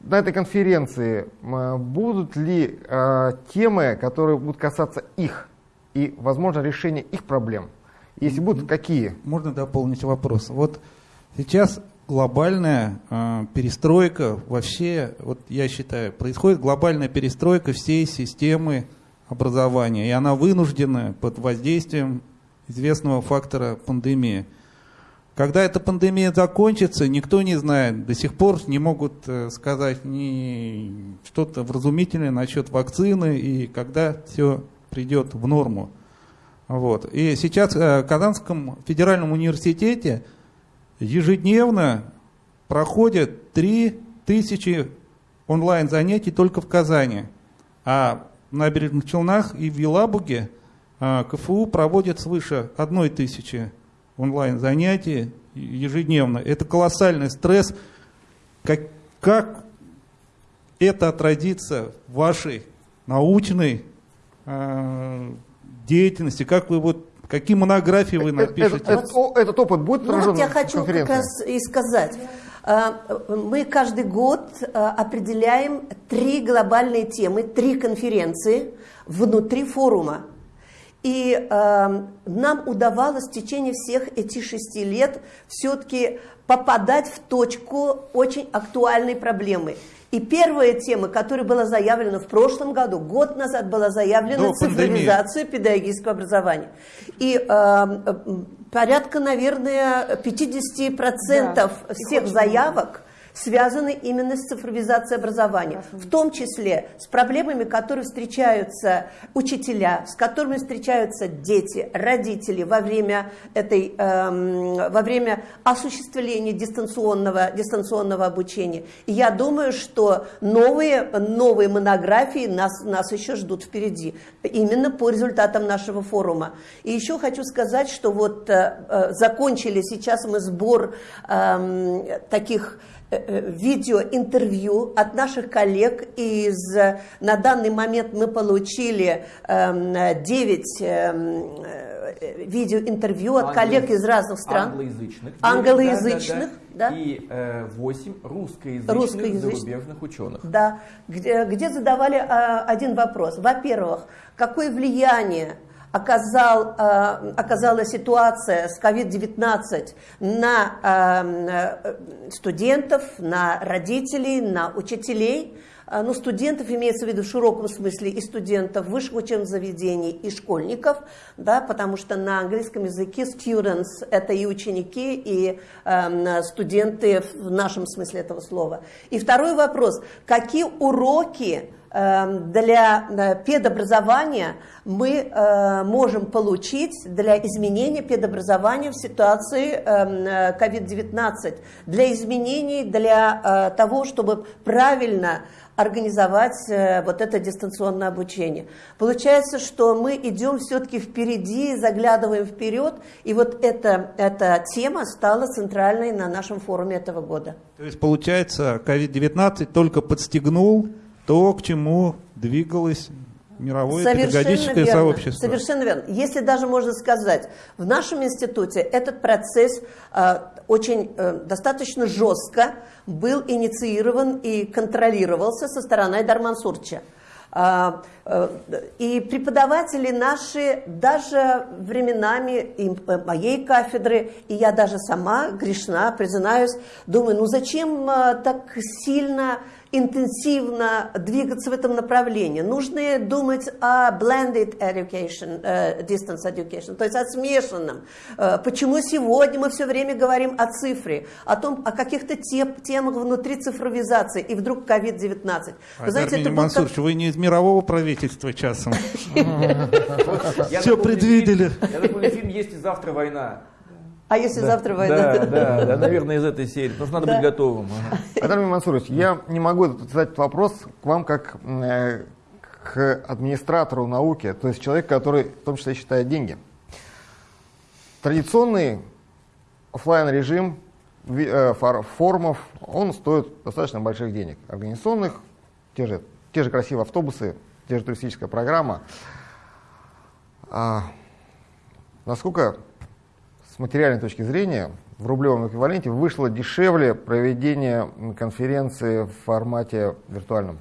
Speaker 1: на этой конференции будут ли э, темы, которые будут касаться их и, возможно, решения их проблем? Если будут, какие?
Speaker 6: Можно дополнить вопрос. Вот сейчас глобальная э, перестройка вообще, вот я считаю, происходит глобальная перестройка всей системы образования, и она вынуждена под воздействием известного фактора пандемии. Когда эта пандемия закончится, никто не знает, до сих пор не могут э, сказать ни что-то вразумительное насчет вакцины и когда все придет в норму. Вот. И сейчас э, в Казанском федеральном университете ежедневно проходят 3000 онлайн занятий только в Казани. А в набережных Челнах и в Елабуге а, КФУ проводит свыше 1000 онлайн занятий ежедневно. Это колоссальный стресс. Как, как это отразится в вашей научной э, деятельности? Как вы вот Какие монографии вы напишете?
Speaker 1: Этот, этот, этот опыт будет
Speaker 4: ну, вот я хочу как раз и сказать. А, мы каждый год определяем три глобальные темы, три конференции внутри форума. И э, нам удавалось в течение всех этих шести лет все-таки попадать в точку очень актуальной проблемы. И первая тема, которая была заявлена в прошлом году, год назад была заявлена цифровизация педагогического образования. И э, порядка, наверное, 50% да, всех заявок связаны именно с цифровизацией образования, в том числе с проблемами, которые встречаются учителя, с которыми встречаются дети, родители во время, этой, эм, во время осуществления дистанционного, дистанционного обучения. И я думаю, что новые, новые монографии нас, нас еще ждут впереди, именно по результатам нашего форума. И еще хочу сказать, что вот э, э закончили сейчас мы сбор э, таких видеоинтервью от наших коллег из, на данный момент мы получили 9 эм, эм, э, видеоинтервью от коллег из разных стран.
Speaker 3: Англоязычных.
Speaker 4: Англоязычных,
Speaker 3: да. да, да. И э, 8 русскоязычных, русскоязычных зарубежных ученых.
Speaker 4: Да, где, где задавали э, один вопрос. Во-первых, какое влияние оказал, э, оказала ситуация с COVID-19 на э, студентов, на родителей, на учителей. Э, ну, студентов имеется в виду в широком смысле и студентов высших учебных заведений, и школьников, да, потому что на английском языке students – это и ученики, и э, студенты в нашем смысле этого слова. И второй вопрос – какие уроки эм, для э, педобразования мы э, можем получить для изменения педобразования в ситуации COVID-19, эм, для изменений, для того, чтобы правильно организовать вот это дистанционное обучение. Получается, что мы идем все-таки впереди, заглядываем вперед, и вот эта, эта тема стала центральной на нашем форуме этого года.
Speaker 6: То есть, получается, COVID-19 только подстегнул то, к чему двигалось мировое Совершенно педагогическое
Speaker 4: верно.
Speaker 6: сообщество.
Speaker 4: Совершенно верно. Если даже можно сказать, в нашем институте этот процесс э, очень э, достаточно жестко был инициирован и контролировался со стороны Дарман Сурча. А, э, и преподаватели наши даже временами и э, моей кафедры, и я даже сама грешна, признаюсь, думаю, ну зачем э, так сильно интенсивно двигаться в этом направлении. Нужно думать о blended education, uh, distance education, то есть о смешанном. Uh, почему сегодня мы все время говорим о цифре, о том, о каких-то теп, темах внутри цифровизации, и вдруг COVID-19.
Speaker 6: Вы знаете, это Мансурович, как... вы не из мирового правительства часом. Все предвидели.
Speaker 2: Я такой фильм «Есть и завтра война».
Speaker 4: А если да, завтра война?
Speaker 3: Да, да, да, наверное, из этой серии. Потому что надо да. быть готовым.
Speaker 1: Адам Мансурович, я не могу задать вопрос к вам как э, к администратору науки, то есть человек, который в том числе считает деньги. Традиционный офлайн режим э, форумов, он стоит достаточно больших денег. Организационных, те же, те же красивые автобусы, те же туристическая программа. А, насколько с материальной точки зрения в рублевом эквиваленте вышло дешевле проведение конференции в формате виртуальном?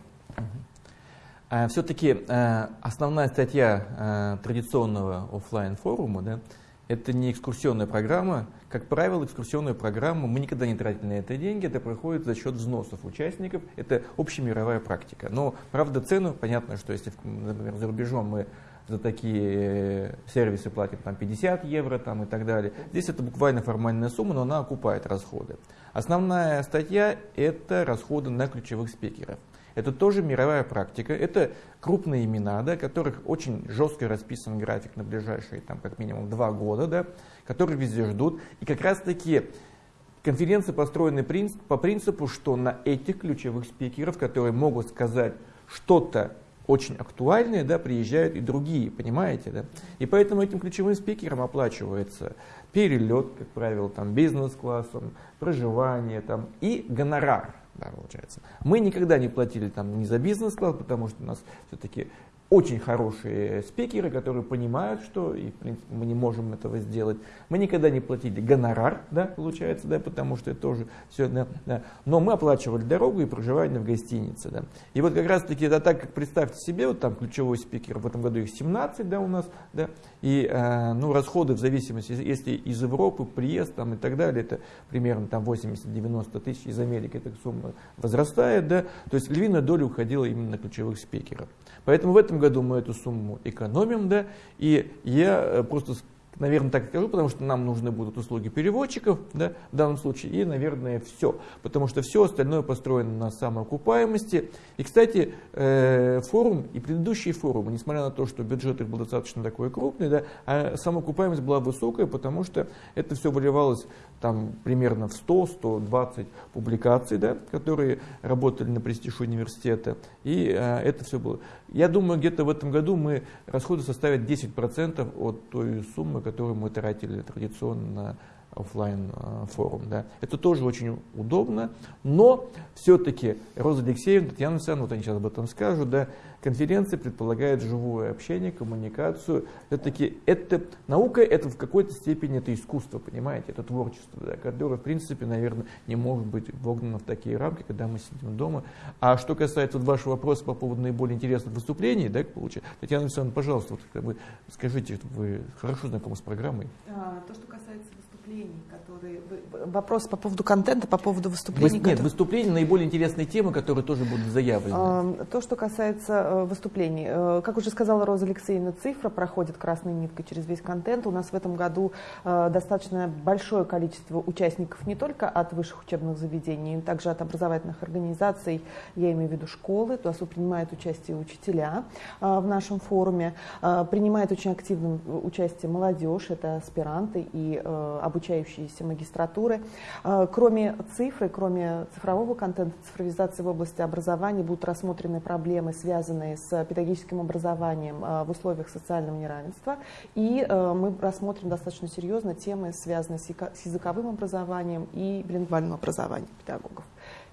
Speaker 3: А, Все-таки э, основная статья э, традиционного офлайн форума да, это не экскурсионная программа. Как правило, экскурсионную программу мы никогда не тратили на это деньги, это проходит за счет взносов участников. Это общемировая практика. Но, правда, цену, понятно, что если, например, за рубежом мы за такие э, сервисы платим там 50 евро там, и так далее. Здесь это буквально формальная сумма, но она окупает расходы. Основная статья – это расходы на ключевых спикеров. Это тоже мировая практика. Это крупные имена, да, которых очень жестко расписан график на ближайшие там, как минимум два года, да, которые везде ждут. И как раз таки конференции построены по принципу, что на этих ключевых спикеров, которые могут сказать что-то очень актуальные, да, приезжают и другие, понимаете, да? И поэтому этим ключевым спикерам оплачивается перелет, как правило, там бизнес-классом, проживание там и гонорар, да, получается. Мы никогда не платили там ни за бизнес-класс, потому что у нас все-таки очень хорошие спикеры, которые понимают, что и, в принципе, мы не можем этого сделать. Мы никогда не платили гонорар, да, получается, да, потому что это тоже все, да, да. Но мы оплачивали дорогу и проживание в гостинице, да. И вот как раз таки это так, как представьте себе, вот там ключевой спикер, в этом году их 17, да, у нас, да, и, э, ну, расходы в зависимости, если из Европы, приезд там и так далее, это примерно там 80-90 тысяч, из Америки эта сумма возрастает, да, то есть львиная доля уходила именно на ключевых спикеров. Поэтому в этом году мы эту сумму экономим, да, и я э, просто наверное, так скажу, потому что нам нужны будут услуги переводчиков, да, в данном случае, и, наверное, все. Потому что все остальное построено на самоокупаемости. И, кстати, э, форум и предыдущие форумы, несмотря на то, что бюджет их был достаточно такой крупный, да, а самоокупаемость была высокая, потому что это все выливалось там примерно в 100-120 публикаций, да, которые работали на престиж университета. И э, это все было. Я думаю, где-то в этом году мы расходы составят 10% от той суммы, которую мы тратили традиционно на офлайн э, форум. Да. Это тоже очень удобно, но все-таки Роза Алексеевна, Татьяна Александровна, вот они сейчас об этом скажут, да, конференция предполагает живое общение, коммуникацию. Все-таки это наука, это в какой-то степени это искусство, понимаете, это творчество, да, которое, в принципе, наверное, не может быть вогнано в такие рамки, когда мы сидим дома. А что касается вот вашего вопроса по поводу наиболее интересных выступлений, да, получается, Татьяна Александровна, пожалуйста, вот, бы, скажите, вы хорошо знакомы с программой?
Speaker 5: А, то, что касается выступлений, которые... Вопрос по поводу контента, по поводу выступлений.
Speaker 3: Вы, нет, выступления наиболее интересные темы, которые тоже будут заявлены.
Speaker 5: То, что касается э, выступлений. Э, как уже сказала Роза Алексеевна, цифра проходит красной ниткой через весь контент. У нас в этом году э, достаточно большое количество участников не только от высших учебных заведений, но также от образовательных организаций, я имею в виду школы, то есть принимают участие учителя в нашем форуме, принимает очень активным участие молодежь, это аспиранты и обучающиеся магистратуры. Кроме цифры, кроме цифрового контента, цифровизации в области образования будут рассмотрены проблемы, связанные с педагогическим образованием э, в условиях социального неравенства. И э, мы рассмотрим достаточно серьезно темы, связанные с языковым образованием и билингвальным образованием педагогов.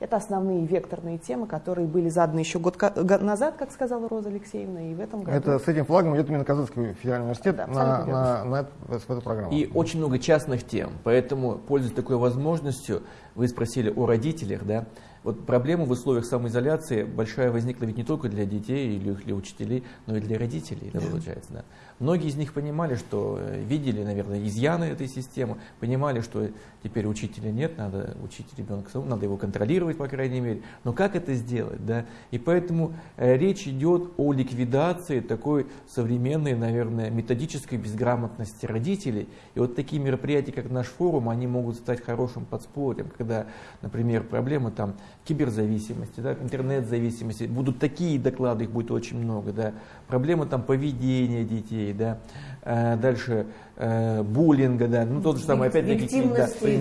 Speaker 5: Это основные векторные темы, которые были заданы еще год назад, как сказала Роза Алексеевна, и в этом году.
Speaker 1: Это с этим флагом идет именно Казанский федеральный университет да, на, на, на, на эту программу.
Speaker 3: И очень много частных тем, поэтому, пользуясь такой возможностью, вы спросили о родителях, да, вот проблема в условиях самоизоляции большая возникла ведь не только для детей или для учителей, но и для родителей, да, получается. Да. Многие из них понимали, что э, видели, наверное, изъяны этой системы, понимали, что теперь учителя нет, надо учить ребенка, надо его контролировать, по крайней мере. Но как это сделать? Да? И поэтому э, речь идет о ликвидации такой современной, наверное, методической безграмотности родителей. И вот такие мероприятия, как наш форум, они могут стать хорошим подспорьем, когда, например, проблемы там киберзависимости, да, интернет-зависимости, будут такие доклады, их будет очень много, да, проблемы там поведения детей, да, э, дальше э, буллинга, да, ну тот же самый, опять-таки,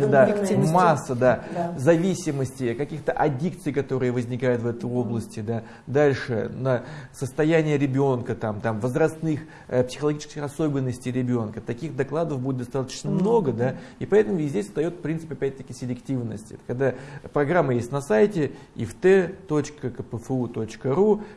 Speaker 3: да, да, масса, да, да, зависимости, каких-то аддикций, которые возникают в этой области, да, дальше на состояние ребенка, там, там, возрастных э, психологических особенностей ребенка, таких докладов будет достаточно mm-hmm. много, да, и поэтому и здесь встает принцип, опять-таки, селективности, когда программа есть на сайте ift.kpfu.ru,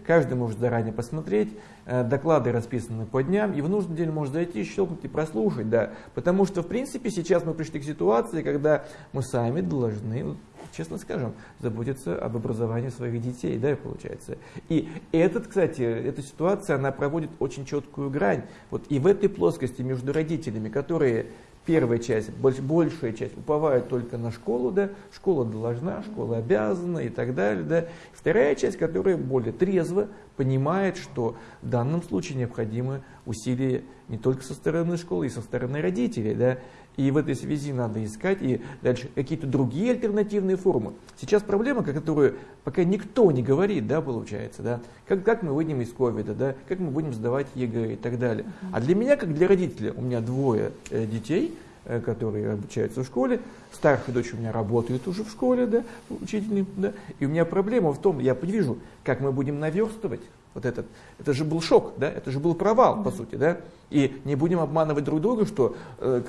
Speaker 3: каждый может заранее посмотреть, доклады расписаны по дням, и в нужный день можно зайти, щелкнуть и прослушать, да. Потому что, в принципе, сейчас мы пришли к ситуации, когда мы сами должны, честно скажем, заботиться об образовании своих детей, да, получается. И этот, кстати, эта ситуация, она проводит очень четкую грань. Вот и в этой плоскости между родителями, которые первая часть, больш, большая часть уповает только на школу, да, школа должна, школа обязана и так далее, да. Вторая часть, которая более трезво понимает, что в данном случае необходимы усилия не только со стороны школы, и со стороны родителей, да. И в этой связи надо искать и дальше какие-то другие альтернативные формы. Сейчас проблема, которую пока никто не говорит, да, получается, да, как, как мы выйдем из ковида, да, как мы будем сдавать ЕГЭ и так далее. А для меня, как для родителя, у меня двое э, детей, э, которые обучаются в школе, старшая дочь у меня работает уже в школе, да, учителем, да, и у меня проблема в том, я вижу, как мы будем наверстывать вот этот, это же был шок, да, это же был провал, по сути, да, и не будем обманывать друг друга, что э,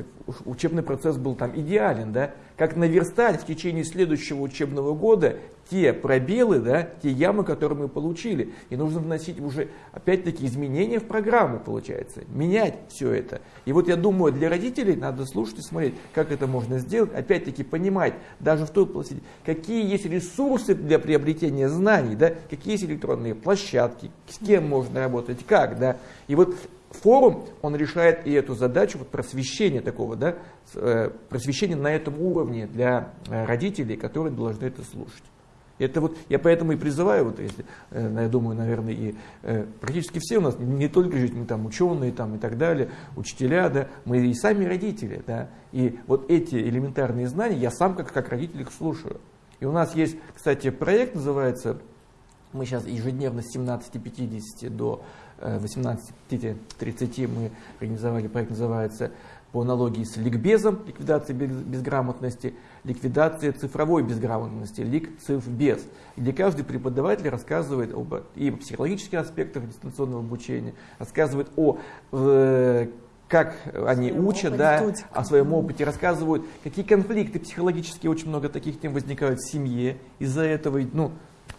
Speaker 3: учебный процесс был там идеален, да, как наверстать в течение следующего учебного года те пробелы, да, те ямы, которые мы получили. И нужно вносить уже, опять-таки, изменения в программу, получается, менять все это. И вот я думаю, для родителей надо слушать и смотреть, как это можно сделать, опять-таки понимать, даже в той площади, какие есть ресурсы для приобретения знаний, да, какие есть электронные площадки, с кем можно работать, как, да. И вот форум, он решает и эту задачу вот просвещения такого, да, э, просвещения на этом уровне для э, родителей, которые должны это слушать. Это вот, я поэтому и призываю, вот если, э, я думаю, наверное, и практически все у нас, не только жить, мы там ученые там, и так далее, учителя, да, мы и сами родители, да, и вот эти элементарные знания я сам как, как родитель их слушаю. И у нас есть, кстати, проект называется, мы сейчас ежедневно с 17.50 до 18.30 мы организовали проект, называется по аналогии с ликбезом, ликвидация безграмотности, ликвидация цифровой безграмотности, лик цифбез, где каждый преподаватель рассказывает об и психологических аспектах дистанционного обучения, рассказывает о э, как они своем учат, да, о своем опыте, рассказывают, какие конфликты психологические, очень много таких тем возникают в семье из-за этого, ну,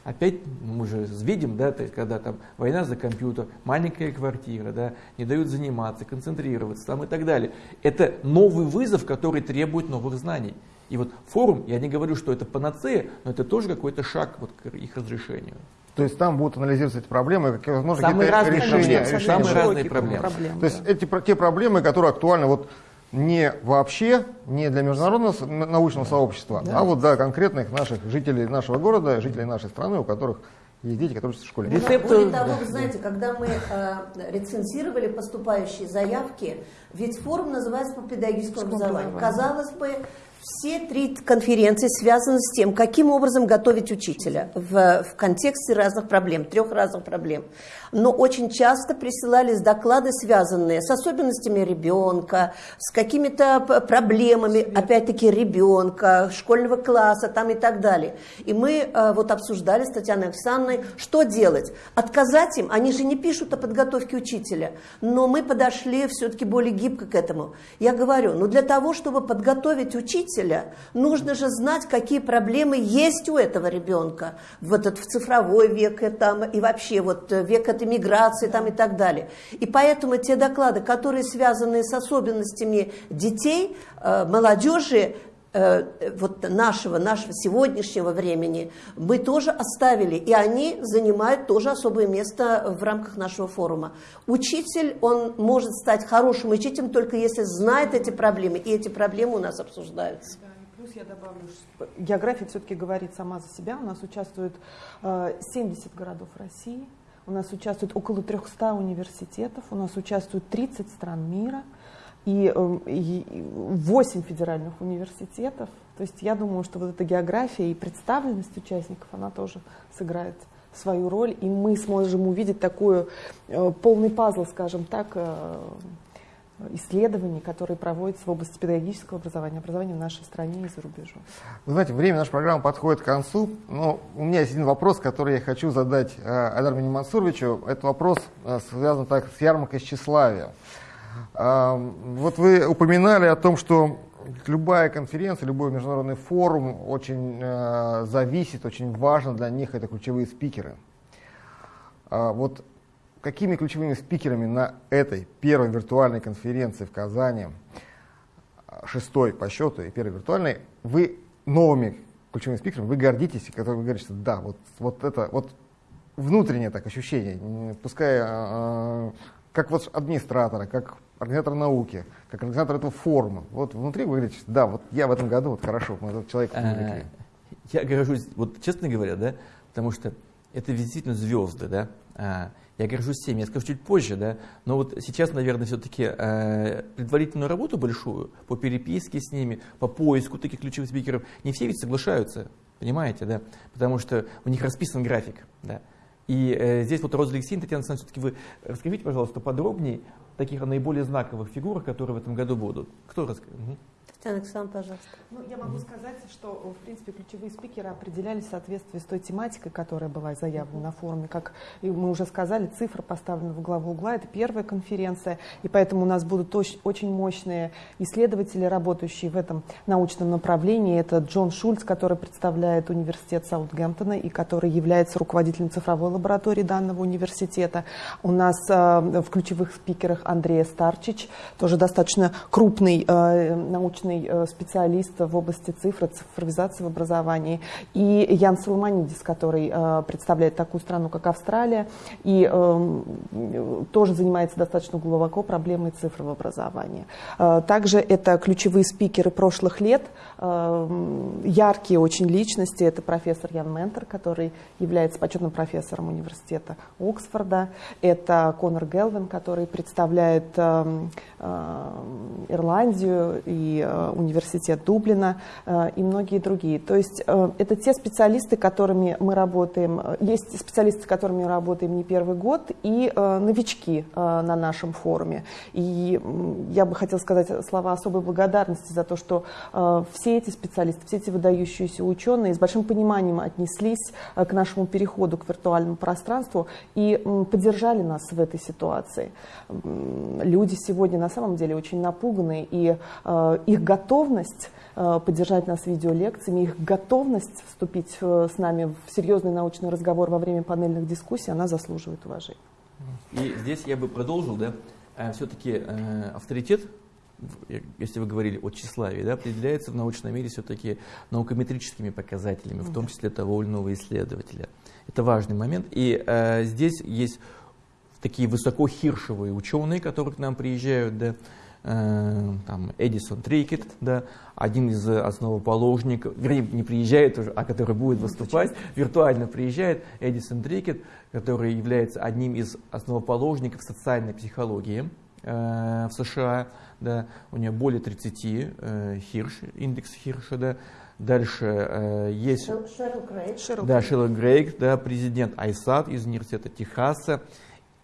Speaker 3: опять мы же видим, да, то есть, когда там война за компьютер, маленькая квартира, да, не дают заниматься, концентрироваться там и так далее. Это новый вызов, который требует новых знаний. И вот форум, я не говорю, что это панацея, но это тоже какой-то шаг вот к их разрешению.
Speaker 1: То есть там будут анализироваться эти проблемы, какие возможно какие-то решения,
Speaker 3: решения. Самые разные проблемы. проблемы.
Speaker 1: То есть эти те проблемы, которые актуальны вот не вообще, не для международного научного сообщества, да. а вот для конкретных наших жителей нашего города, жителей нашей страны, у которых есть дети, которые учатся в школе.
Speaker 4: Рецепты... Более того, вы знаете, когда мы э, рецензировали поступающие заявки, ведь форум называется по педагогическому образованию. Казалось бы, все три конференции связаны с тем, каким образом готовить учителя в, в контексте разных проблем, трех разных проблем. Но очень часто присылались доклады, связанные с особенностями ребенка, с какими-то проблемами, опять-таки, ребенка, школьного класса там и так далее. И мы э, вот обсуждали с Татьяной Александровной, что делать. Отказать им, они же не пишут о подготовке учителя, но мы подошли все-таки более гибко к этому. Я говорю, ну для того, чтобы подготовить учителя, нужно же знать, какие проблемы есть у этого ребенка в этот в цифровой век и, там, и вообще вот э, век этой миграции там, и так далее. И поэтому те доклады, которые связаны с особенностями детей, э, молодежи, э, вот нашего, нашего сегодняшнего времени мы тоже оставили, и они занимают тоже особое место в рамках нашего форума. Учитель, он может стать хорошим учителем только если знает эти проблемы, и эти проблемы у нас обсуждаются. Да,
Speaker 5: плюс я добавлю, что география все-таки говорит сама за себя. У нас участвует 70 городов России, у нас участвует около 300 университетов, у нас участвует 30 стран мира – и, эм, и 8 федеральных университетов. То есть я думаю, что вот эта география и представленность участников, она тоже сыграет свою роль, и мы сможем увидеть такой э, полный пазл, скажем так, э, исследований, которые проводятся в области педагогического образования, образования в нашей стране и за рубежом.
Speaker 1: Вы знаете, время нашей программы подходит к концу, но у меня есть один вопрос, который я хочу задать э, Айдару Мансуровичу. Этот вопрос э, связан так с ярмаркой тщеславия. Вот вы упоминали о том, что любая конференция, любой международный форум очень э, зависит, очень важно для них это ключевые спикеры. А вот какими ключевыми спикерами на этой первой виртуальной конференции в Казани, шестой по счету и первой виртуальной, вы новыми ключевыми спикерами, вы гордитесь, которые вы говорите, что да, вот, вот это, вот внутреннее так ощущение, пускай э, как вот администратора, как организатор науки, как организатор этого форума. Вот внутри вы говорите, да, вот я в этом году, вот хорошо, мы этот человек привлекли.
Speaker 3: Я горжусь, вот честно говоря, да, потому что это действительно звезды, да. Я горжусь всеми, я скажу чуть позже, да, но вот сейчас, наверное, все-таки э, предварительную работу большую по переписке с ними, по поиску таких ключевых спикеров, не все ведь соглашаются, понимаете, да, потому что у них расписан график, да. И э, здесь вот Роза Алексеевна, Татьяна Александровна, все-таки вы расскажите, пожалуйста, подробнее таких наиболее знаковых фигурах, которые в этом году будут. Кто расскажет?
Speaker 4: Татьяна Александровна, пожалуйста.
Speaker 5: Ну, я могу сказать, что, в принципе, ключевые спикеры определялись в соответствии с той тематикой, которая была заявлена на форуме. Как мы уже сказали, цифра поставлена в главу угла. Это первая конференция, и поэтому у нас будут очень мощные исследователи, работающие в этом научном направлении. Это Джон Шульц, который представляет университет Саутгемптона и который является руководителем цифровой лаборатории данного университета. У нас э, в ключевых спикерах Андрей Старчич, тоже достаточно крупный э, научный научный э, специалист в области цифры, цифровизации в образовании, и Ян Соломонидис, который э, представляет такую страну, как Австралия, и эм, тоже занимается достаточно глубоко проблемой цифры в образовании. Э, также это ключевые спикеры прошлых лет, яркие очень личности. Это профессор Ян Ментер, который является почетным профессором университета Оксфорда. Это Конор Гелвин, который представляет эм, Ирландию и Э, университет Дублина э, и многие другие. То есть э, это те специалисты, которыми мы работаем, есть специалисты, с которыми мы работаем не первый год, и новички на нашем форуме. И я бы хотела сказать слова особой благодарности за то, что все эти специалисты, все эти выдающиеся ученые с большим пониманием отнеслись к нашему переходу к виртуальному пространству и поддержали нас в этой ситуации. Люди сегодня на самом деле очень напуганы, и их готовность э, поддержать нас видеолекциями, их готовность вступить э, с нами в серьезный научный разговор во время панельных дискуссий, она заслуживает уважения.
Speaker 3: И здесь я бы продолжил, да, э, все-таки авторитет если вы говорили о тщеславии, да, определяется в научном мире все-таки наукометрическими показателями, в том числе того или иного исследователя. Это важный момент. И э, здесь есть такие высокохиршевые ученые, которые к нам приезжают, да, э, там Эдисон Трикет, да, один из основоположников, вернее, не приезжает уже, а который будет выступать, виртуально приезжает Эдисон Трикет, который является одним из основоположников социальной психологии э, в США, да, у него более 30 э, Хирш, индекс Хирша, да, Дальше э, есть
Speaker 4: Шерл Грейг.
Speaker 3: да, Шерл Грейг, да, президент Айсад из университета Техаса.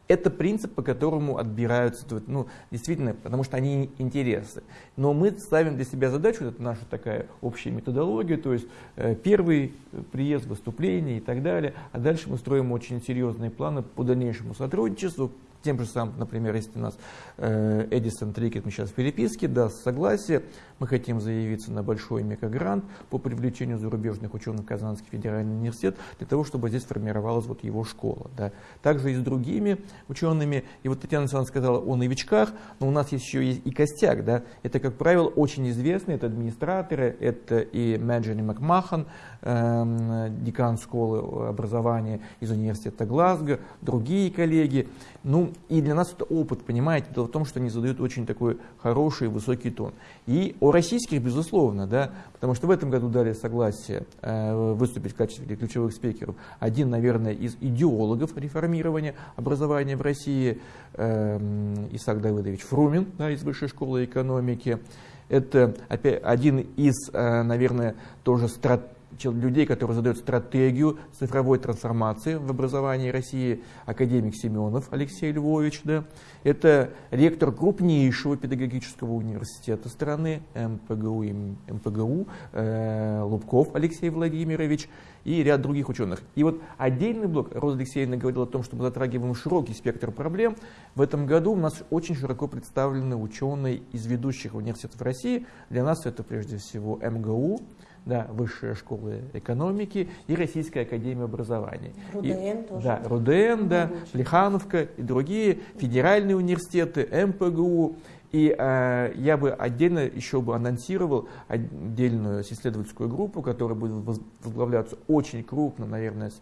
Speaker 3: Это принцип, по которому отбираются, ну, действительно, потому что они интересны. Но мы ставим для себя задачу, это наша такая общая методология, то есть э, первый приезд, выступление и так далее, а дальше мы строим очень серьезные планы по дальнейшему сотрудничеству, тем же самым, например, если у нас э, Эдисон Трикет, мы сейчас в переписке, даст согласие, мы хотим заявиться на большой мегагрант по привлечению зарубежных ученых в Казанский федеральный университет, для того, чтобы здесь формировалась вот его школа. Да. Также и с другими учеными, и вот Татьяна Александровна сказала о новичках, но у нас еще есть и костяк, да. это, как правило, очень известные, это администраторы, это и Мэджини Макмахан, декан школы образования из университета Глазго, другие коллеги, ну и для нас это опыт, понимаете, дело в том, что они задают очень такой хороший высокий тон. И о российских, безусловно, да, потому что в этом году дали согласие э, выступить в качестве ключевых спикеров один, наверное, из идеологов реформирования образования в России, э, Исаак Давыдович Фрумин да, из Высшей школы экономики. Это опять один из, э, наверное, тоже стратегий людей, которые задают стратегию цифровой трансформации в образовании России, академик Семенов Алексей Львович. Да. Это ректор крупнейшего педагогического университета страны, МПГУ, МПГУ э, Лубков Алексей Владимирович и ряд других ученых. И вот отдельный блок, Роза Алексеевна говорила о том, что мы затрагиваем широкий спектр проблем. В этом году у нас очень широко представлены ученые из ведущих университетов России. Для нас это прежде всего МГУ, да, Высшая школа экономики и Российская академия образования.
Speaker 4: РУДН
Speaker 3: и,
Speaker 4: тоже.
Speaker 3: Да, РУДН, да, Плехановка и другие федеральные университеты, МПГУ. И э, я бы отдельно еще бы анонсировал отдельную исследовательскую группу, которая будет возглавляться очень крупно, наверное, с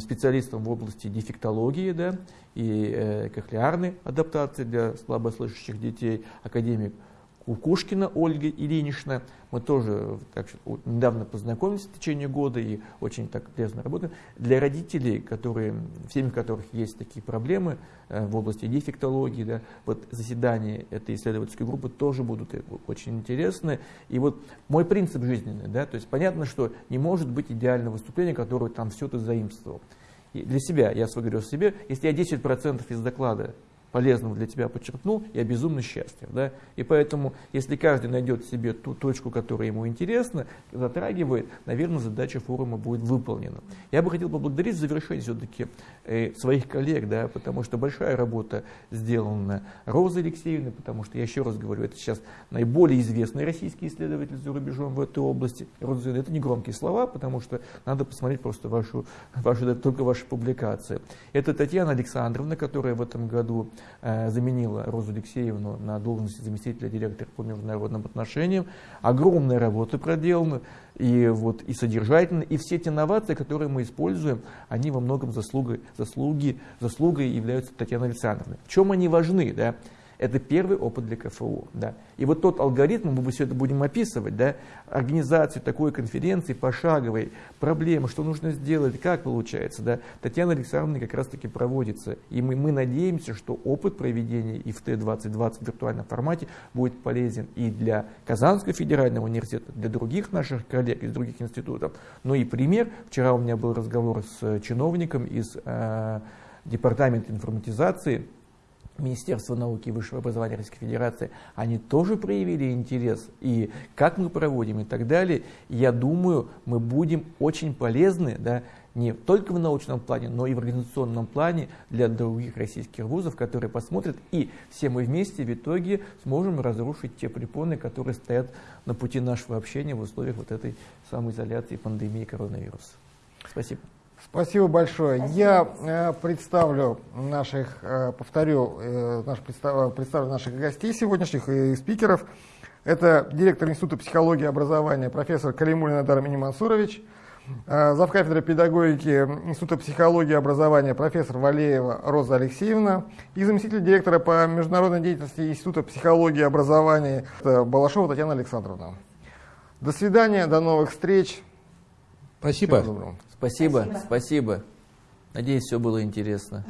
Speaker 3: специалистом в области дефектологии да, и э, кохлеарной адаптации для слабослышащих детей, академик Кукушкина Ольга Ильинична. Мы тоже так, недавно познакомились в течение года и очень так тесно работаем. Для родителей, которые, в семьях которых есть такие проблемы э, в области дефектологии, да, вот заседания этой исследовательской группы тоже будут э, очень интересны. И вот мой принцип жизненный, да, то есть понятно, что не может быть идеального выступления, которое там все ты заимствовал. И для себя, я свой говорю себе, если я 10% из доклада полезного для тебя подчеркнул, я безумно счастлив. Да? И поэтому, если каждый найдет себе ту точку, которая ему интересна, затрагивает, наверное, задача форума будет выполнена. Я бы хотел поблагодарить в завершение все-таки э, своих коллег, да, потому что большая работа сделана Розой Алексеевной, потому что, я еще раз говорю, это сейчас наиболее известный российский исследователь за рубежом в этой области. Роза это не громкие слова, потому что надо посмотреть просто вашу, вашу, только ваши публикации. Это Татьяна Александровна, которая в этом году заменила Розу Алексеевну на должности заместителя директора по международным отношениям. Огромная работа проделана, и, вот, и содержательно, и все те инновации, которые мы используем, они во многом заслугой, заслуги, заслугой являются Татьяны Александровны. В чем они важны? Да? Это первый опыт для КФУ. Да. И вот тот алгоритм, мы все это будем описывать, да, организацию такой конференции пошаговой, проблемы, что нужно сделать, как получается. Да. Татьяна Александровна как раз таки проводится. И мы, мы надеемся, что опыт проведения ИФТ-2020 в виртуальном формате будет полезен и для Казанского федерального университета, для других наших коллег из других институтов. Ну и пример. Вчера у меня был разговор с чиновником из э, Департамента информатизации Министерство науки и высшего образования Российской Федерации, они тоже проявили интерес, и как мы проводим и так далее, я думаю, мы будем очень полезны, да, не только в научном плане, но и в организационном плане для других российских вузов, которые посмотрят, и все мы вместе в итоге сможем разрушить те препоны, которые стоят на пути нашего общения в условиях вот этой самоизоляции пандемии коронавируса. Спасибо.
Speaker 1: Спасибо большое. Спасибо. Я э, представлю наших, э, повторю, э, наш, представ, представлю наших гостей сегодняшних и спикеров. Это директор Института психологии и образования профессор Калимулин Адар Минимансурович, э, завкафедрой педагогики Института психологии и образования профессор Валеева Роза Алексеевна и заместитель директора по международной деятельности Института психологии и образования это Балашова Татьяна Александровна. До свидания, до новых встреч.
Speaker 6: Спасибо.
Speaker 1: Всего доброго.
Speaker 3: Спасибо, спасибо. Надеюсь, все было интересно.